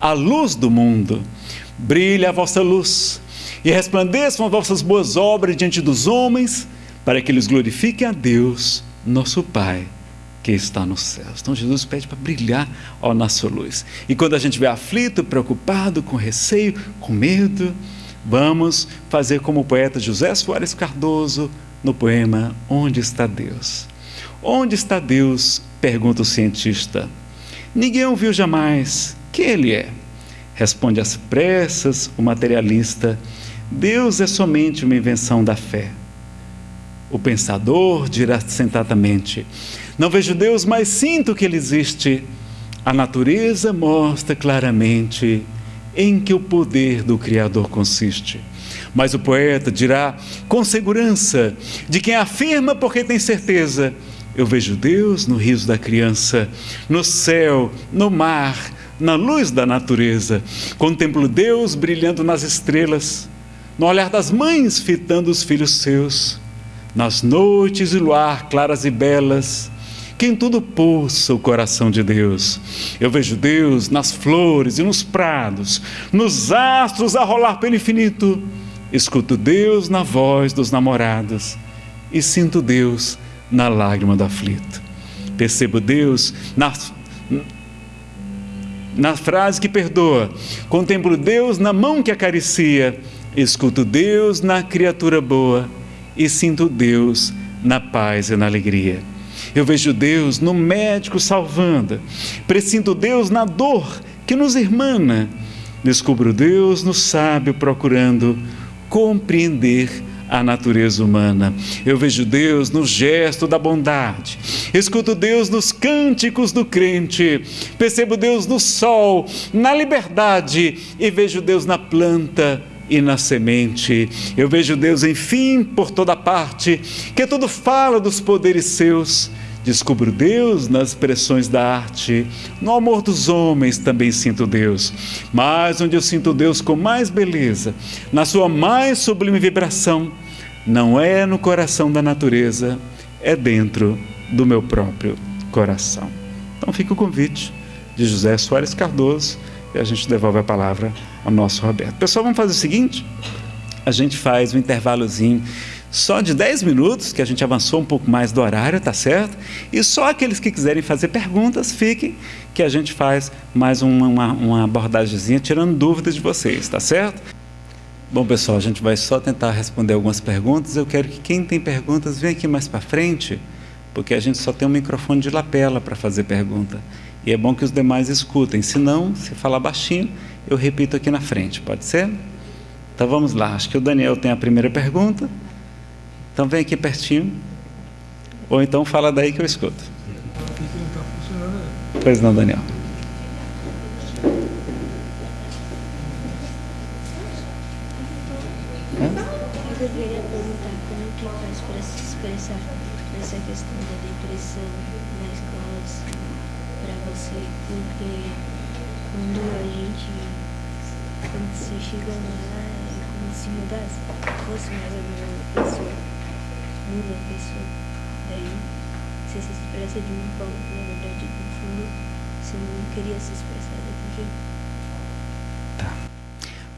a luz do mundo. Brilhe a vossa luz e resplandeçam as vossas boas obras diante dos homens, para que eles glorifiquem a Deus, nosso Pai, que está nos céus. Então Jesus pede para brilhar a nossa luz. E quando a gente vê aflito, preocupado, com receio, com medo, Vamos fazer como o poeta José Soares Cardoso no poema Onde está Deus? Onde está Deus? pergunta o cientista. Ninguém o viu jamais. Quem ele é? Responde às pressas o materialista. Deus é somente uma invenção da fé. O pensador dirá sentadamente: Não vejo Deus, mas sinto que ele existe. A natureza mostra claramente em que o poder do Criador consiste. Mas o poeta dirá com segurança de quem afirma porque tem certeza: eu vejo Deus no riso da criança, no céu, no mar, na luz da natureza. Contemplo Deus brilhando nas estrelas, no olhar das mães fitando os filhos seus, nas noites e luar claras e belas que em tudo pulsa o coração de Deus. Eu vejo Deus nas flores e nos prados, nos astros a rolar pelo infinito. Escuto Deus na voz dos namorados e sinto Deus na lágrima do aflito. Percebo Deus na, na frase que perdoa. Contemplo Deus na mão que acaricia. Escuto Deus na criatura boa e sinto Deus na paz e na alegria. Eu vejo Deus no médico salvando, presinto Deus na dor que nos irmana, descubro Deus no sábio procurando compreender a natureza humana. Eu vejo Deus no gesto da bondade, escuto Deus nos cânticos do crente, percebo Deus no sol, na liberdade e vejo Deus na planta e na semente. Eu vejo Deus, enfim, por toda parte, que tudo fala dos poderes seus. Descubro Deus nas expressões da arte, no amor dos homens também sinto Deus. Mas onde eu sinto Deus com mais beleza, na sua mais sublime vibração, não é no coração da natureza, é dentro do meu próprio coração. Então fica o convite de José Soares Cardoso e a gente devolve a palavra ao nosso Roberto. Pessoal, vamos fazer o seguinte: a gente faz um intervalozinho só de 10 minutos, que a gente avançou um pouco mais do horário, tá certo? E só aqueles que quiserem fazer perguntas, fiquem, que a gente faz mais uma, uma, uma abordagemzinha, tirando dúvidas de vocês, tá certo? Bom, pessoal, a gente vai só tentar responder algumas perguntas. Eu quero que quem tem perguntas venha aqui mais para frente, porque a gente só tem um microfone de lapela para fazer pergunta. E é bom que os demais escutem. Se não, se falar baixinho, eu repito aqui na frente, pode ser? Então vamos lá. Acho que o Daniel tem a primeira pergunta. Então vem aqui pertinho. Ou então fala daí que eu escuto. Pois não, Daniel. Eu perguntar como que faz para se expressar questão da depressão na escola, para você, porque quando a gente, quando você chega lá, é como se mudasse, fosse uma pessoa muda a pessoa. Daí você se expressa de uma forma que na verdade no fundo você não queria se expressar daquele jeito. Tá.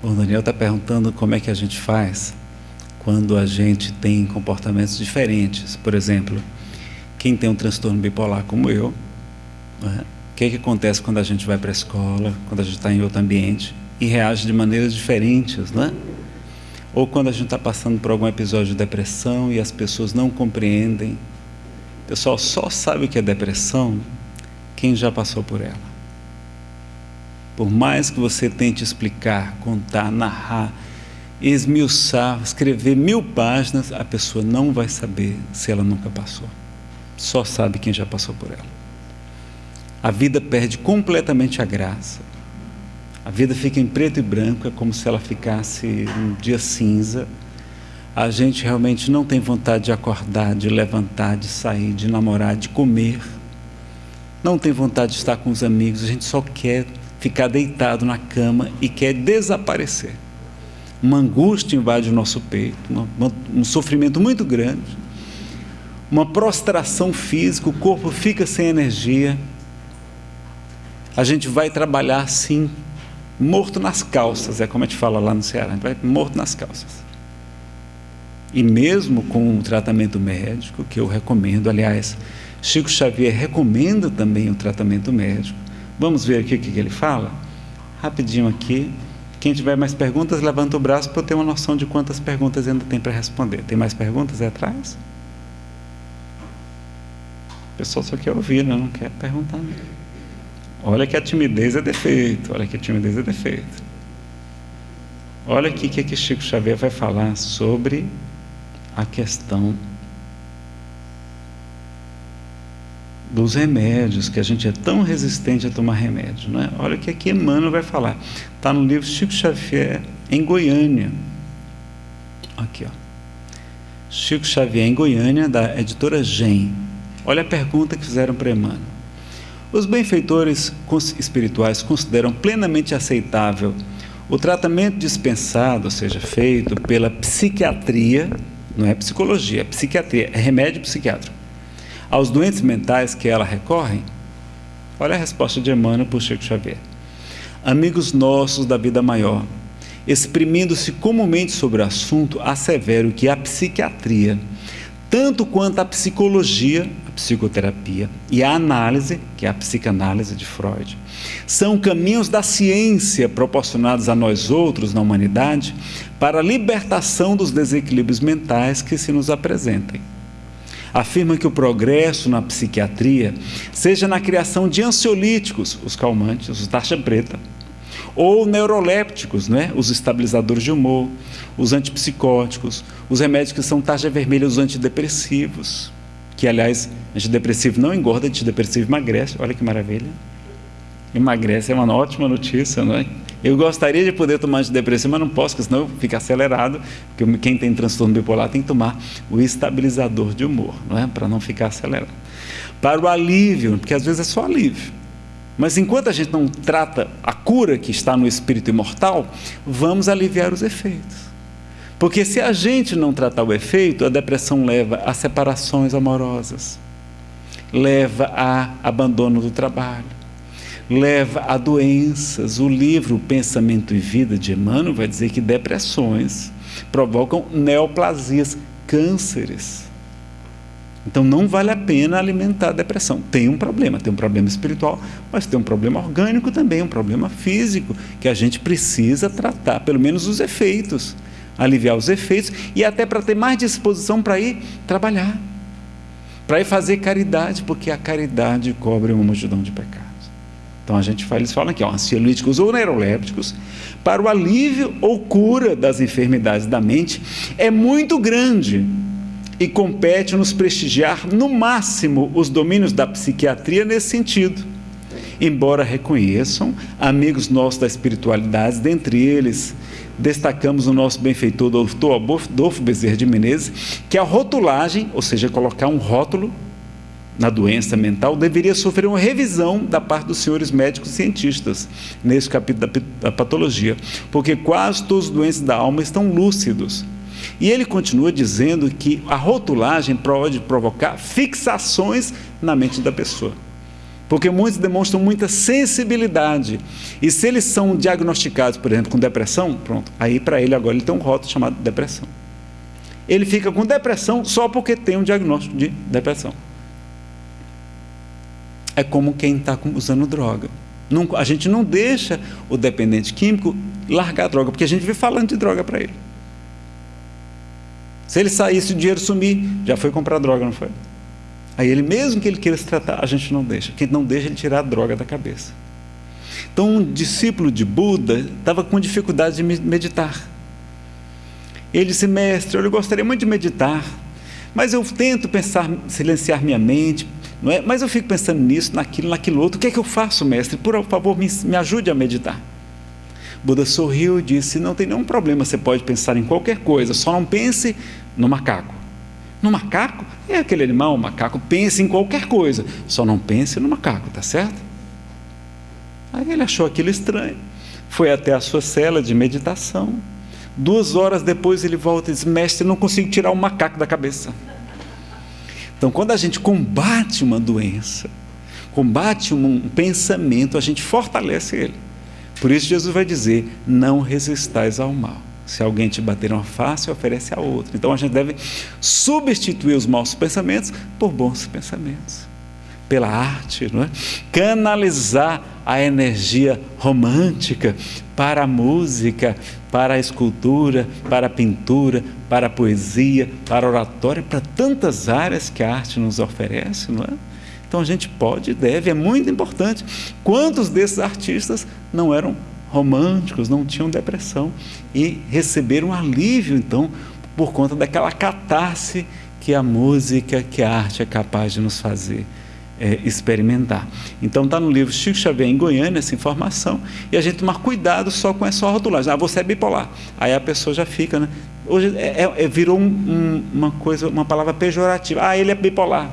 Bom, Daniel está perguntando como é que a gente faz quando a gente tem comportamentos diferentes. Por exemplo, quem tem um transtorno bipolar como eu, né? o que, é que acontece quando a gente vai para a escola, quando a gente está em outro ambiente e reage de maneiras diferentes, né? Ou quando a gente está passando por algum episódio de depressão e as pessoas não compreendem. Pessoal, só sabe o que é depressão quem já passou por ela. Por mais que você tente explicar, contar, narrar, esmiuçar, escrever mil páginas, a pessoa não vai saber se ela nunca passou. Só sabe quem já passou por ela. A vida perde completamente a graça a vida fica em preto e branco, é como se ela ficasse um dia cinza. A gente realmente não tem vontade de acordar, de levantar, de sair, de namorar, de comer. Não tem vontade de estar com os amigos, a gente só quer ficar deitado na cama e quer desaparecer. Uma angústia invade o nosso peito, um sofrimento muito grande, uma prostração física, o corpo fica sem energia. A gente vai trabalhar sim, morto nas calças, é como a gente fala lá no Ceará, a gente vai morto nas calças. E mesmo com o tratamento médico, que eu recomendo, aliás, Chico Xavier recomenda também o tratamento médico. Vamos ver aqui o que ele fala? Rapidinho aqui. Quem tiver mais perguntas, levanta o braço para eu ter uma noção de quantas perguntas ainda tem para responder. Tem mais perguntas aí atrás? O pessoal só quer ouvir, né? não quer perguntar. Não. Olha que a timidez é defeito, olha que a timidez é defeito. Olha aqui o que, que Chico Xavier vai falar sobre a questão dos remédios, que a gente é tão resistente a tomar remédio. É? Olha o que aqui Emmanuel vai falar. Está no livro Chico Xavier, em Goiânia. Aqui, ó. Chico Xavier, em Goiânia, da editora Gen. Olha a pergunta que fizeram para Emmanuel. Os benfeitores espirituais consideram plenamente aceitável o tratamento dispensado, ou seja, feito pela psiquiatria, não é psicologia, é psiquiatria, é remédio psiquiátrico, aos doentes mentais que ela recorrem? Olha a resposta de Emmanuel por Chico Xavier. Amigos nossos da vida maior, exprimindo-se comumente sobre o assunto, assevero que a psiquiatria tanto quanto a psicologia, psicoterapia e a análise, que é a psicanálise de Freud, são caminhos da ciência proporcionados a nós outros na humanidade para a libertação dos desequilíbrios mentais que se nos apresentem. Afirma que o progresso na psiquiatria seja na criação de ansiolíticos, os calmantes, os taxa preta, ou neurolépticos, né? os estabilizadores de humor, os antipsicóticos, os remédios que são taxa vermelha, os antidepressivos, que aliás, antidepressivo não engorda, antidepressivo emagrece, olha que maravilha. Emagrece, é uma ótima notícia, não é? Eu gostaria de poder tomar antidepressivo, mas não posso, porque senão fica acelerado, porque quem tem transtorno bipolar tem que tomar o estabilizador de humor, não é? Para não ficar acelerado. Para o alívio, porque às vezes é só alívio. Mas enquanto a gente não trata a cura que está no espírito imortal, vamos aliviar os efeitos. Porque se a gente não tratar o efeito, a depressão leva a separações amorosas, leva a abandono do trabalho, leva a doenças. O livro Pensamento e Vida de Emmanuel vai dizer que depressões provocam neoplasias, cânceres. Então não vale a pena alimentar a depressão. Tem um problema, tem um problema espiritual, mas tem um problema orgânico também, um problema físico, que a gente precisa tratar, pelo menos os efeitos, aliviar os efeitos e até para ter mais disposição para ir trabalhar, para ir fazer caridade, porque a caridade cobre uma multidão de pecados. Então a gente fala, eles falam aqui, ó, ansiolíticos ou neurolépticos, para o alívio ou cura das enfermidades da mente, é muito grande e compete-nos prestigiar no máximo os domínios da psiquiatria nesse sentido. Embora reconheçam amigos nossos da espiritualidade, dentre eles destacamos o nosso benfeitor doutor Adolfo Bezerra de Menezes, que a rotulagem, ou seja, colocar um rótulo na doença mental, deveria sofrer uma revisão da parte dos senhores médicos cientistas, nesse capítulo da patologia, porque quase todos os doentes da alma estão lúcidos e ele continua dizendo que a rotulagem pode provocar fixações na mente da pessoa. Porque muitos demonstram muita sensibilidade. E se eles são diagnosticados, por exemplo, com depressão, pronto, aí para ele agora ele tem um rótulo chamado depressão. Ele fica com depressão só porque tem um diagnóstico de depressão. É como quem está usando droga. A gente não deixa o dependente químico largar a droga, porque a gente vive falando de droga para ele. Se ele saísse o dinheiro sumir, já foi comprar droga, não foi? Aí ele, mesmo que ele queira se tratar, a gente não deixa. Quem não deixa ele tirar a droga da cabeça. Então, um discípulo de Buda estava com dificuldade de meditar. Ele disse, mestre, eu gostaria muito de meditar, mas eu tento pensar, silenciar minha mente, não é? mas eu fico pensando nisso, naquilo, naquilo outro. O que é que eu faço, mestre? Por favor, me, me ajude a meditar. Buda sorriu e disse: Não tem nenhum problema, você pode pensar em qualquer coisa, só não pense no macaco. No macaco? É aquele animal, o macaco, pense em qualquer coisa, só não pense no macaco, tá certo? Aí ele achou aquilo estranho, foi até a sua cela de meditação. Duas horas depois ele volta e diz: Mestre, não consigo tirar o macaco da cabeça. Então, quando a gente combate uma doença, combate um pensamento, a gente fortalece ele. Por isso Jesus vai dizer: não resistais ao mal. Se alguém te bater uma face, oferece a outra. Então a gente deve substituir os maus pensamentos por bons pensamentos. Pela arte, não é? canalizar a energia romântica para a música, para a escultura, para a pintura, para a poesia, para a oratória, para tantas áreas que a arte nos oferece, não é? Então a gente pode e deve, é muito importante. Quantos desses artistas não eram românticos, não tinham depressão e receberam alívio, então, por conta daquela catarse que a música, que a arte é capaz de nos fazer é, experimentar. Então está no livro Chico Xavier em Goiânia essa informação e a gente tomar cuidado só com essa rotulagem. Ah, você é bipolar. Aí a pessoa já fica, né? Hoje é, é, é virou um, um, uma coisa, uma palavra pejorativa. Ah, ele é bipolar.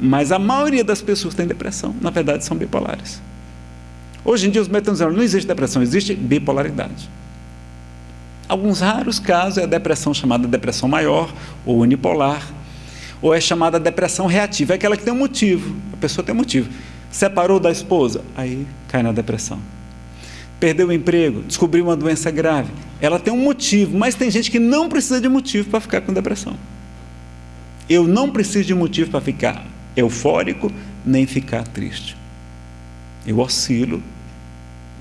Mas a maioria das pessoas tem depressão, na verdade são bipolares. Hoje em dia os médicos dizendo, não existe depressão, existe bipolaridade. Alguns raros casos é a depressão chamada depressão maior ou unipolar, ou é chamada depressão reativa, é aquela que tem um motivo, a pessoa tem um motivo. Separou da esposa, aí cai na depressão. Perdeu o emprego, descobriu uma doença grave, ela tem um motivo, mas tem gente que não precisa de motivo para ficar com depressão. Eu não preciso de motivo para ficar eufórico, nem ficar triste. Eu oscilo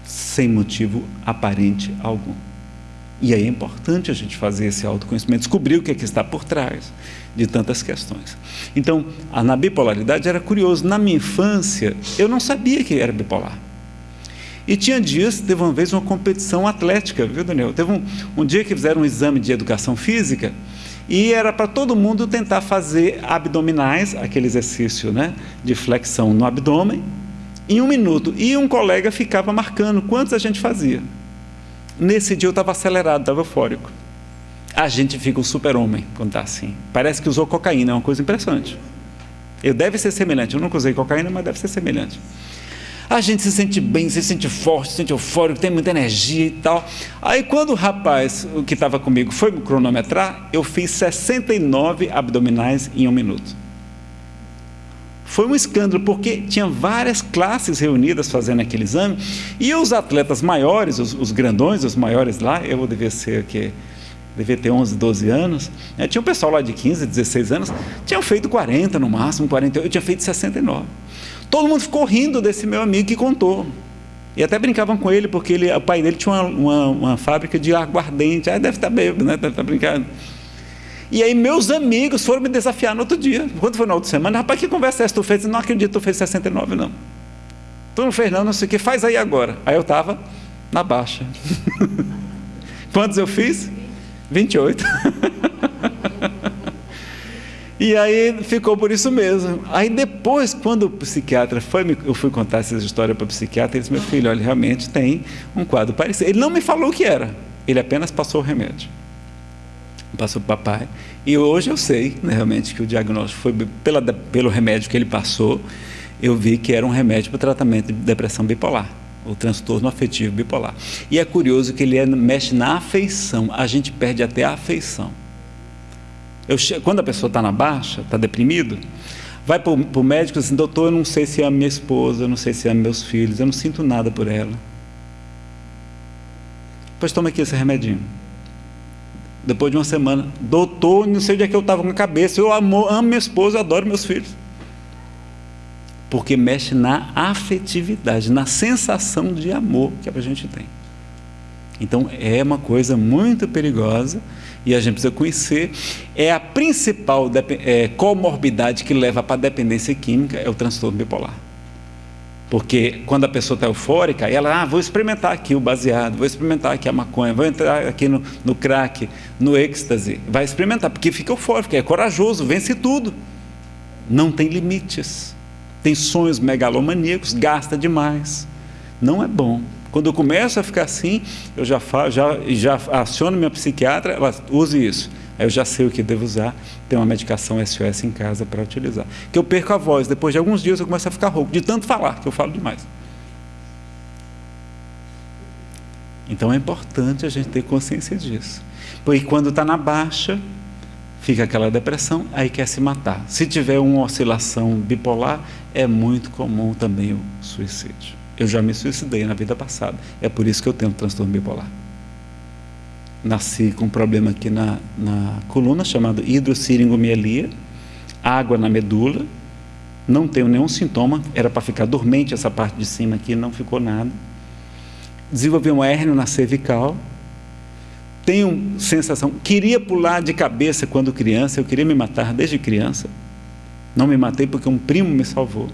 sem motivo aparente algum. E aí é importante a gente fazer esse autoconhecimento, descobrir o que, é que está por trás de tantas questões. Então, na bipolaridade era curioso. Na minha infância, eu não sabia que era bipolar. E tinha dias, teve uma vez uma competição atlética, viu, Daniel? Teve um, um dia que fizeram um exame de educação física e era para todo mundo tentar fazer abdominais, aquele exercício né, de flexão no abdômen, em um minuto. E um colega ficava marcando quantos a gente fazia. Nesse dia eu estava acelerado, estava eufórico. A gente fica um super-homem quando está assim. Parece que usou cocaína, é uma coisa impressionante. Eu deve ser semelhante. Eu nunca usei cocaína, mas deve ser semelhante. A gente se sente bem, se sente forte, se sente eufórico, tem muita energia e tal. Aí quando o rapaz, que estava comigo, foi me cronometrar, eu fiz 69 abdominais em um minuto. Foi um escândalo, porque tinha várias classes reunidas fazendo aquele exame, e os atletas maiores, os, os grandões, os maiores lá, eu devia ser aqui, devia ter 11, 12 anos. Né? Tinha um pessoal lá de 15, 16 anos, tinham feito 40 no máximo, 48, eu tinha feito 69. Todo mundo ficou rindo desse meu amigo que contou. E até brincavam com ele, porque ele, o pai dele tinha uma, uma, uma fábrica de aguardente. Ah, deve estar bêbado, né? Deve estar brincando. E aí meus amigos foram me desafiar no outro dia. Quando foi na outra semana, rapaz, que conversa é essa tu fez? Não acredito que tu fez 69, não. Tu não fez não, não sei o que, faz aí agora. Aí eu estava na baixa. Quantos eu fiz? 28. E aí ficou por isso mesmo. Aí depois, quando o psiquiatra foi, eu fui contar essa história para o psiquiatra, ele disse, meu filho, olha, realmente tem um quadro parecido. Ele não me falou o que era, ele apenas passou o remédio. Passou para o papai. E hoje eu sei, né, realmente, que o diagnóstico foi pela, pelo remédio que ele passou, eu vi que era um remédio para tratamento de depressão bipolar o transtorno afetivo bipolar. E é curioso que ele é, mexe na afeição, a gente perde até a afeição. Eu, quando a pessoa está na baixa, está deprimido, vai para o médico e diz assim, doutor, eu não sei se amo minha esposa, eu não sei se amo meus filhos, eu não sinto nada por ela. Pois toma aqui esse remedinho. Depois de uma semana, doutor, não sei onde é que eu estava com a cabeça, eu amo, amo minha esposa, adoro meus filhos. Porque mexe na afetividade, na sensação de amor que a gente tem. Então é uma coisa muito perigosa e a gente precisa conhecer, é a principal é, comorbidade que leva para a dependência química, é o transtorno bipolar. Porque quando a pessoa está eufórica, ela, ah, vou experimentar aqui o baseado, vou experimentar aqui a maconha, vou entrar aqui no, no crack, no êxtase, vai experimentar, porque fica eufórico, é corajoso, vence tudo. Não tem limites, tem sonhos megalomaníacos, gasta demais. Não é bom. Quando eu começo a ficar assim, eu já, falo, já, já aciono minha psiquiatra, ela use isso. Aí eu já sei o que devo usar, tem uma medicação SOS em casa para utilizar. Que eu perco a voz, depois de alguns dias eu começo a ficar rouco, de tanto falar, que eu falo demais. Então é importante a gente ter consciência disso. Porque quando está na baixa, fica aquela depressão, aí quer se matar. Se tiver uma oscilação bipolar, é muito comum também o suicídio. Eu já me suicidei na vida passada. É por isso que eu tenho um transtorno bipolar. Nasci com um problema aqui na, na coluna chamado hidrossiringomielia, água na medula, não tenho nenhum sintoma, era para ficar dormente essa parte de cima aqui, não ficou nada. Desenvolvi um hérnia na cervical, tenho sensação, queria pular de cabeça quando criança, eu queria me matar desde criança, não me matei porque um primo me salvou.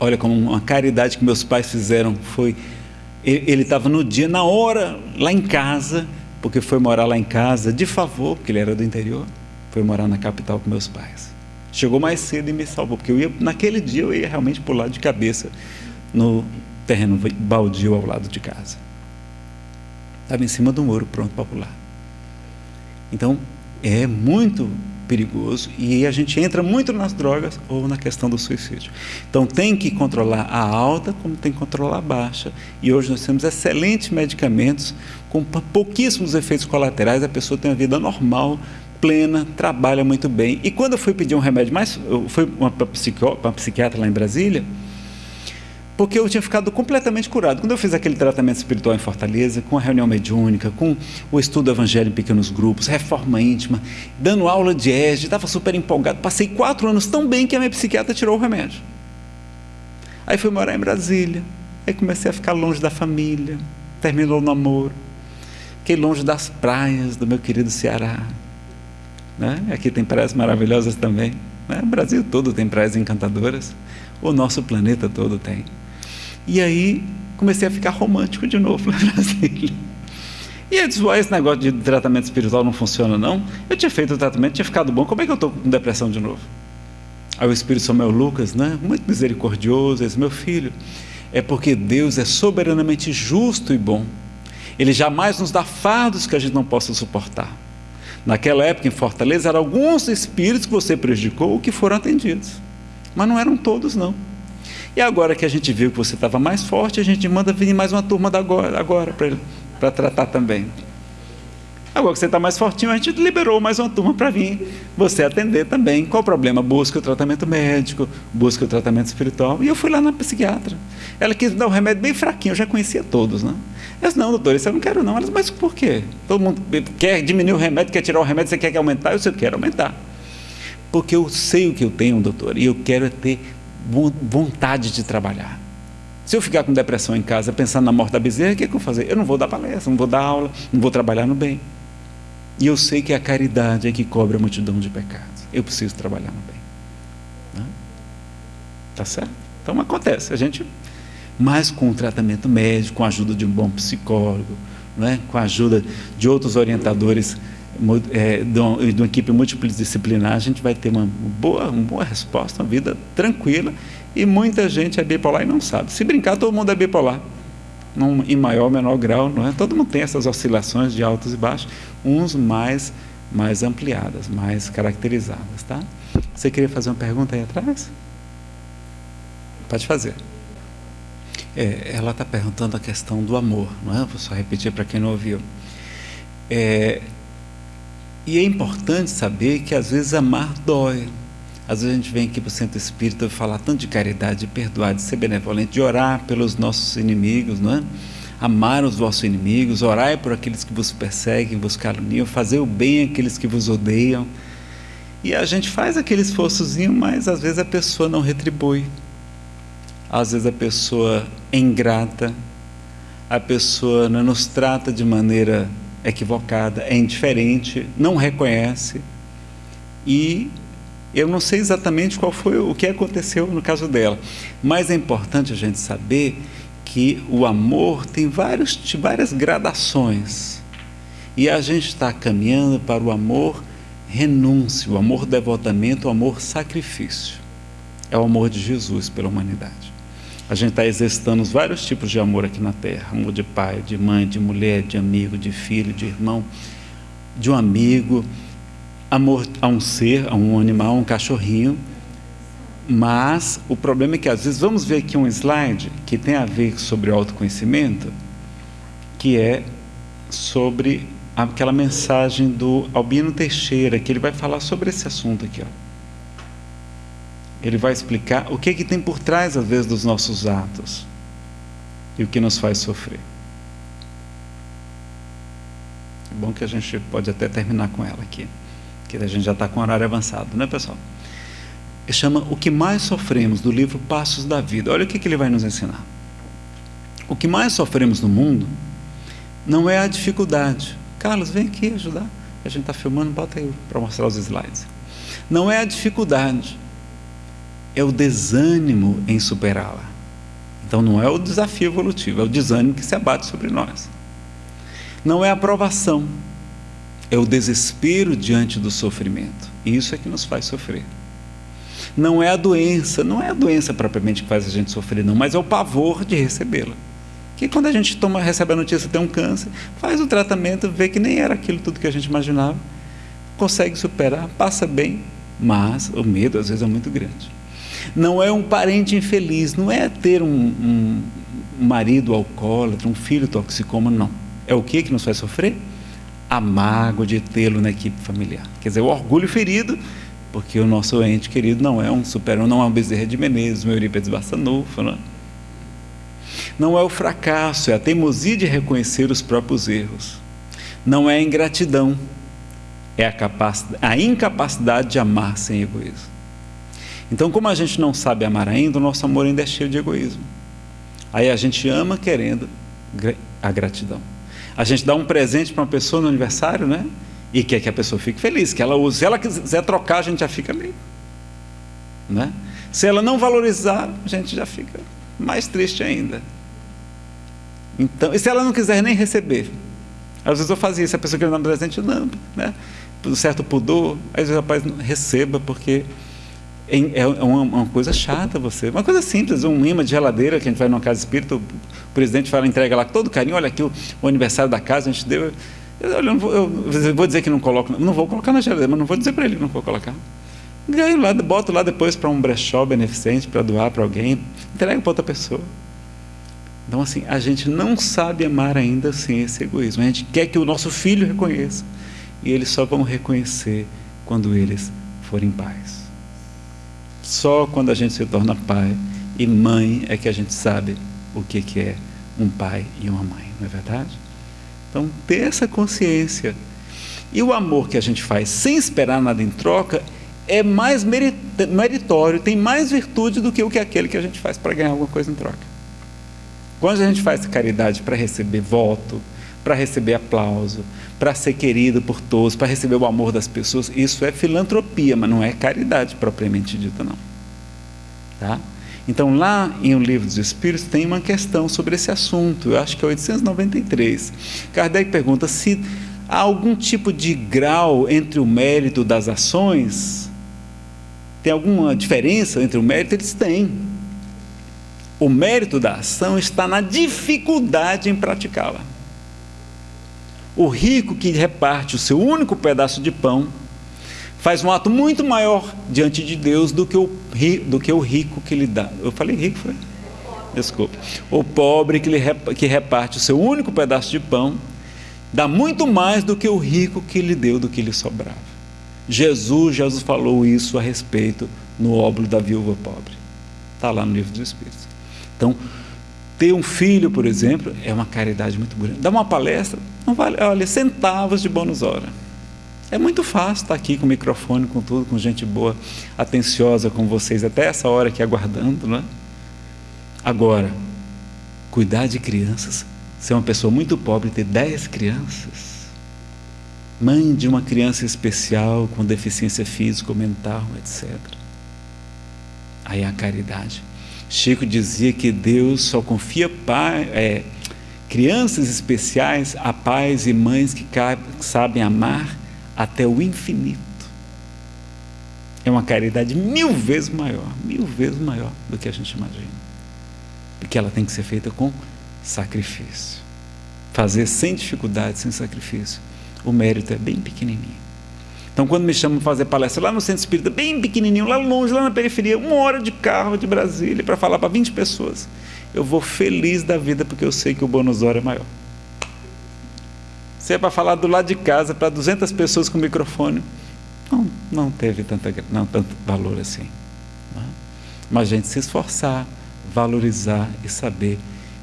Olha como uma caridade que meus pais fizeram foi ele estava no dia, na hora, lá em casa, porque foi morar lá em casa de favor, porque ele era do interior, foi morar na capital com meus pais. Chegou mais cedo e me salvou, porque eu ia, naquele dia eu ia realmente pular de cabeça no terreno baldio ao lado de casa. Estava em cima do muro, pronto para pular. Então, é muito perigoso e a gente entra muito nas drogas ou na questão do suicídio. Então tem que controlar a alta como tem que controlar a baixa. E hoje nós temos excelentes medicamentos com pouquíssimos efeitos colaterais, a pessoa tem uma vida normal, plena, trabalha muito bem. E quando eu fui pedir um remédio mais, eu fui uma psiquiatra lá em Brasília, porque eu tinha ficado completamente curado. Quando eu fiz aquele tratamento espiritual em Fortaleza, com a reunião mediúnica, com o estudo do evangelho em pequenos grupos, reforma íntima, dando aula de ESG, estava super empolgado. Passei quatro anos tão bem que a minha psiquiatra tirou o remédio. Aí fui morar em Brasília, aí comecei a ficar longe da família, terminou o namoro, fiquei longe das praias do meu querido Ceará. Né? Aqui tem praias maravilhosas também. Né? O Brasil todo tem praias encantadoras, o nosso planeta todo tem. E aí comecei a ficar romântico de novo em Brasília. E eu disse, esse negócio de tratamento espiritual não funciona não. Eu tinha feito o tratamento, tinha ficado bom, como é que eu estou com depressão de novo? Aí o Espírito Samuel Lucas, né, muito misericordioso, disse, meu filho, é porque Deus é soberanamente justo e bom. Ele jamais nos dá fardos que a gente não possa suportar. Naquela época em Fortaleza, eram alguns espíritos que você prejudicou que foram atendidos. Mas não eram todos, não. E agora que a gente viu que você estava mais forte, a gente manda vir mais uma turma da agora, agora para tratar também. Agora que você está mais fortinho, a gente liberou mais uma turma para vir você atender também. Qual o problema? Busca o tratamento médico, busca o tratamento espiritual. E eu fui lá na psiquiatra. Ela quis dar um remédio bem fraquinho, eu já conhecia todos, né? Eu disse, não, doutor, isso eu não quero não. Ela disse, mas por quê? Todo mundo quer diminuir o remédio, quer tirar o remédio, você quer que aumentar? Eu disse, eu quero aumentar. Porque eu sei o que eu tenho, doutor, e eu quero ter vontade de trabalhar. Se eu ficar com depressão em casa, pensando na morte da bezerra, o que, é que eu vou fazer? Eu não vou dar palestra, não vou dar aula, não vou trabalhar no bem. E eu sei que a caridade é que cobre a multidão de pecados. Eu preciso trabalhar no bem. Né? Tá certo? Então acontece. A gente, mais com o tratamento médico, com a ajuda de um bom psicólogo, né? com a ajuda de outros orientadores é, de, uma, de uma equipe multidisciplinar, a gente vai ter uma boa, uma boa resposta, uma vida tranquila. E muita gente é bipolar e não sabe. Se brincar, todo mundo é bipolar num, em maior ou menor grau, não é? Todo mundo tem essas oscilações de altos e baixos, uns mais mais ampliadas, mais caracterizadas, tá? Você queria fazer uma pergunta aí atrás? Pode fazer. É, ela está perguntando a questão do amor, não é? Vou só repetir para quem não ouviu. É, e é importante saber que às vezes amar dói. Às vezes a gente vem aqui para o centro espírita falar tanto de caridade, de perdoar, de ser benevolente, de orar pelos nossos inimigos, não é? Amar os vossos inimigos, orar por aqueles que vos perseguem, vos caluniam, fazer o bem àqueles que vos odeiam. E a gente faz aquele esforçozinho, mas às vezes a pessoa não retribui. Às vezes a pessoa é ingrata, a pessoa não nos trata de maneira equivocada, é indiferente, não reconhece e eu não sei exatamente qual foi o que aconteceu no caso dela, mas é importante a gente saber que o amor tem vários, várias gradações e a gente está caminhando para o amor renúncia, o amor devotamento, o amor sacrifício. É o amor de Jesus pela humanidade. A gente está exercitando os vários tipos de amor aqui na Terra: amor de pai, de mãe, de mulher, de amigo, de filho, de irmão, de um amigo. Amor a um ser, a um animal, a um cachorrinho, mas o problema é que às vezes vamos ver aqui um slide que tem a ver sobre autoconhecimento, que é sobre aquela mensagem do Albino Teixeira, que ele vai falar sobre esse assunto aqui, ó. Ele vai explicar o que é que tem por trás às vezes dos nossos atos e o que nos faz sofrer. É bom que a gente pode até terminar com ela aqui que a gente já está com horário avançado, né, pessoal? Ele chama O que mais sofremos, do livro Passos da Vida. Olha o que, que ele vai nos ensinar. O que mais sofremos no mundo não é a dificuldade. Carlos, vem aqui ajudar. A gente está filmando, bota aí para mostrar os slides. Não é a dificuldade, é o desânimo em superá-la. Então não é o desafio evolutivo, é o desânimo que se abate sobre nós. Não é a aprovação, é o desespero diante do sofrimento. E isso é que nos faz sofrer. Não é a doença, não é a doença propriamente que faz a gente sofrer, não, mas é o pavor de recebê-la. Que quando a gente toma, recebe a notícia que tem um câncer, faz o tratamento, vê que nem era aquilo tudo que a gente imaginava, consegue superar, passa bem, mas o medo às vezes é muito grande. Não é um parente infeliz, não é ter um, um, marido alcoólatra, um filho toxicoma, não. É o que que nos faz sofrer? a mágoa de tê-lo na equipe familiar. Quer dizer, o orgulho ferido, porque o nosso ente querido não é um super não é um Bezerra de Menezes, um Eurípides Bassanufo, não é? Não é o fracasso, é a teimosia de reconhecer os próprios erros. Não é a ingratidão, é a, a incapacidade de amar sem egoísmo. Então, como a gente não sabe amar ainda, o nosso amor ainda é cheio de egoísmo. Aí a gente ama querendo a gratidão. A gente dá um presente para uma pessoa no aniversário, né? E quer que a pessoa fique feliz, que ela use. Se ela quiser trocar, a gente já fica meio. Né? Se ela não valorizar, a gente já fica mais triste ainda. Então, e se ela não quiser nem receber? Às vezes eu fazia isso, a pessoa queria dar um presente, não, né? Por certo pudor, às vezes o rapaz receba, porque é, é uma, uma, coisa chata você. Uma coisa simples, um imã de geladeira que a gente vai numa casa espírita, o presidente fala, entrega lá todo carinho, olha aqui o, o aniversário da casa, a gente deu. Eu, eu, vou, eu, vou, dizer que não coloco, não vou colocar na geladeira, mas não vou dizer para ele que não vou colocar. Ganho lá, boto lá depois para um brechó beneficente, para doar para alguém, entrega para outra pessoa. Então, assim, a gente não sabe amar ainda sem esse egoísmo. A gente quer que o nosso filho reconheça. E eles só vão reconhecer quando eles forem pais. Só quando a gente se torna pai e mãe é que a gente sabe o que é um pai e uma mãe, não é verdade? Então, ter essa consciência. E o amor que a gente faz sem esperar nada em troca é mais meritório, tem mais virtude do que o que aquele que a gente faz para ganhar alguma coisa em troca. Quando a gente faz caridade para receber voto, para receber aplauso, para ser querido por todos, para receber o amor das pessoas, isso é filantropia, mas não é caridade propriamente dita, não. Tá? Então, lá em O Livro dos Espíritos, tem uma questão sobre esse assunto, eu acho que é 893. Kardec pergunta se há algum tipo de grau entre o mérito das ações. Tem alguma diferença entre o mérito? Eles têm. O mérito da ação está na dificuldade em praticá-la. O rico que reparte o seu único pedaço de pão faz um ato muito maior diante de Deus do que o, do que o rico que lhe dá. Eu falei rico, foi? Desculpa. O pobre que, lhe, que reparte o seu único pedaço de pão dá muito mais do que o rico que lhe deu do que lhe sobrava. Jesus, Jesus falou isso a respeito no óbolo da viúva pobre. Está lá no livro dos Espíritos. Então, ter um filho, por exemplo, é uma caridade muito grande. Dar uma palestra, não vale, olha, centavos de bônus hora. É muito fácil estar aqui com o microfone, com tudo, com gente boa, atenciosa com vocês, até essa hora aqui aguardando, não é? Agora, cuidar de crianças, ser uma pessoa muito pobre ter dez crianças, mãe de uma criança especial com deficiência física ou mental, etc. Aí é a caridade. Chico dizia que Deus só confia pai, é, crianças especiais a pais e mães que sabem amar até o infinito. É uma caridade mil vezes maior, mil vezes maior do que a gente imagina. Porque ela tem que ser feita com sacrifício. Fazer sem dificuldade, sem sacrifício. O mérito é bem pequenininho. Então, quando me chamam para fazer palestra lá no centro espírita, bem pequenininho, lá longe, lá na periferia, uma hora de carro de Brasília, para falar para 20 pessoas, eu vou feliz da vida porque eu sei que o bônus hora é maior. Se é para falar do lado de casa para 200 pessoas com microfone, não, não teve tanta, não, tanto valor assim. Não é? Mas a gente se esforçar, valorizar e saber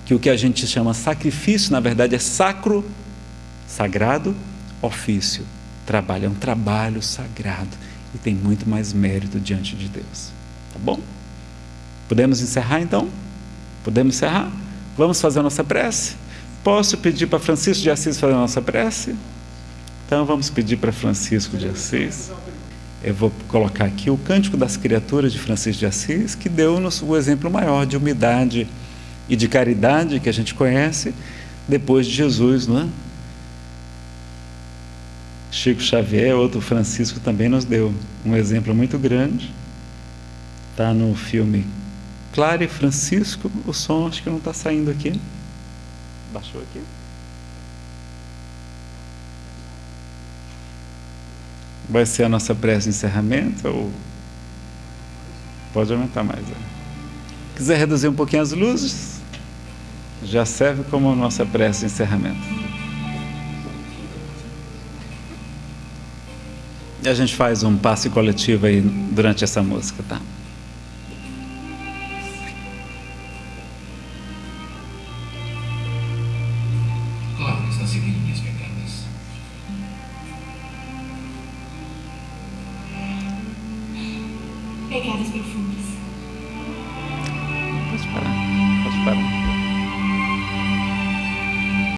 que o que a gente chama sacrifício, na verdade, é sacro, sagrado, ofício trabalho, é um trabalho sagrado e tem muito mais mérito diante de Deus. Tá bom? Podemos encerrar então? Podemos encerrar? Vamos fazer a nossa prece? Posso pedir para Francisco de Assis fazer a nossa prece? Então vamos pedir para Francisco de Assis. Eu vou colocar aqui o Cântico das Criaturas de Francisco de Assis, que deu-nos o exemplo maior de humildade e de caridade que a gente conhece depois de Jesus, não é? Chico Xavier, outro Francisco, também nos deu um exemplo muito grande. Está no filme Clara e Francisco. O som acho que não está saindo aqui. Baixou aqui? Vai ser a nossa prece de encerramento ou pode aumentar mais? Né? Quiser reduzir um pouquinho as luzes, já serve como nossa prece de encerramento. E a gente faz um passe coletivo aí durante essa música, tá?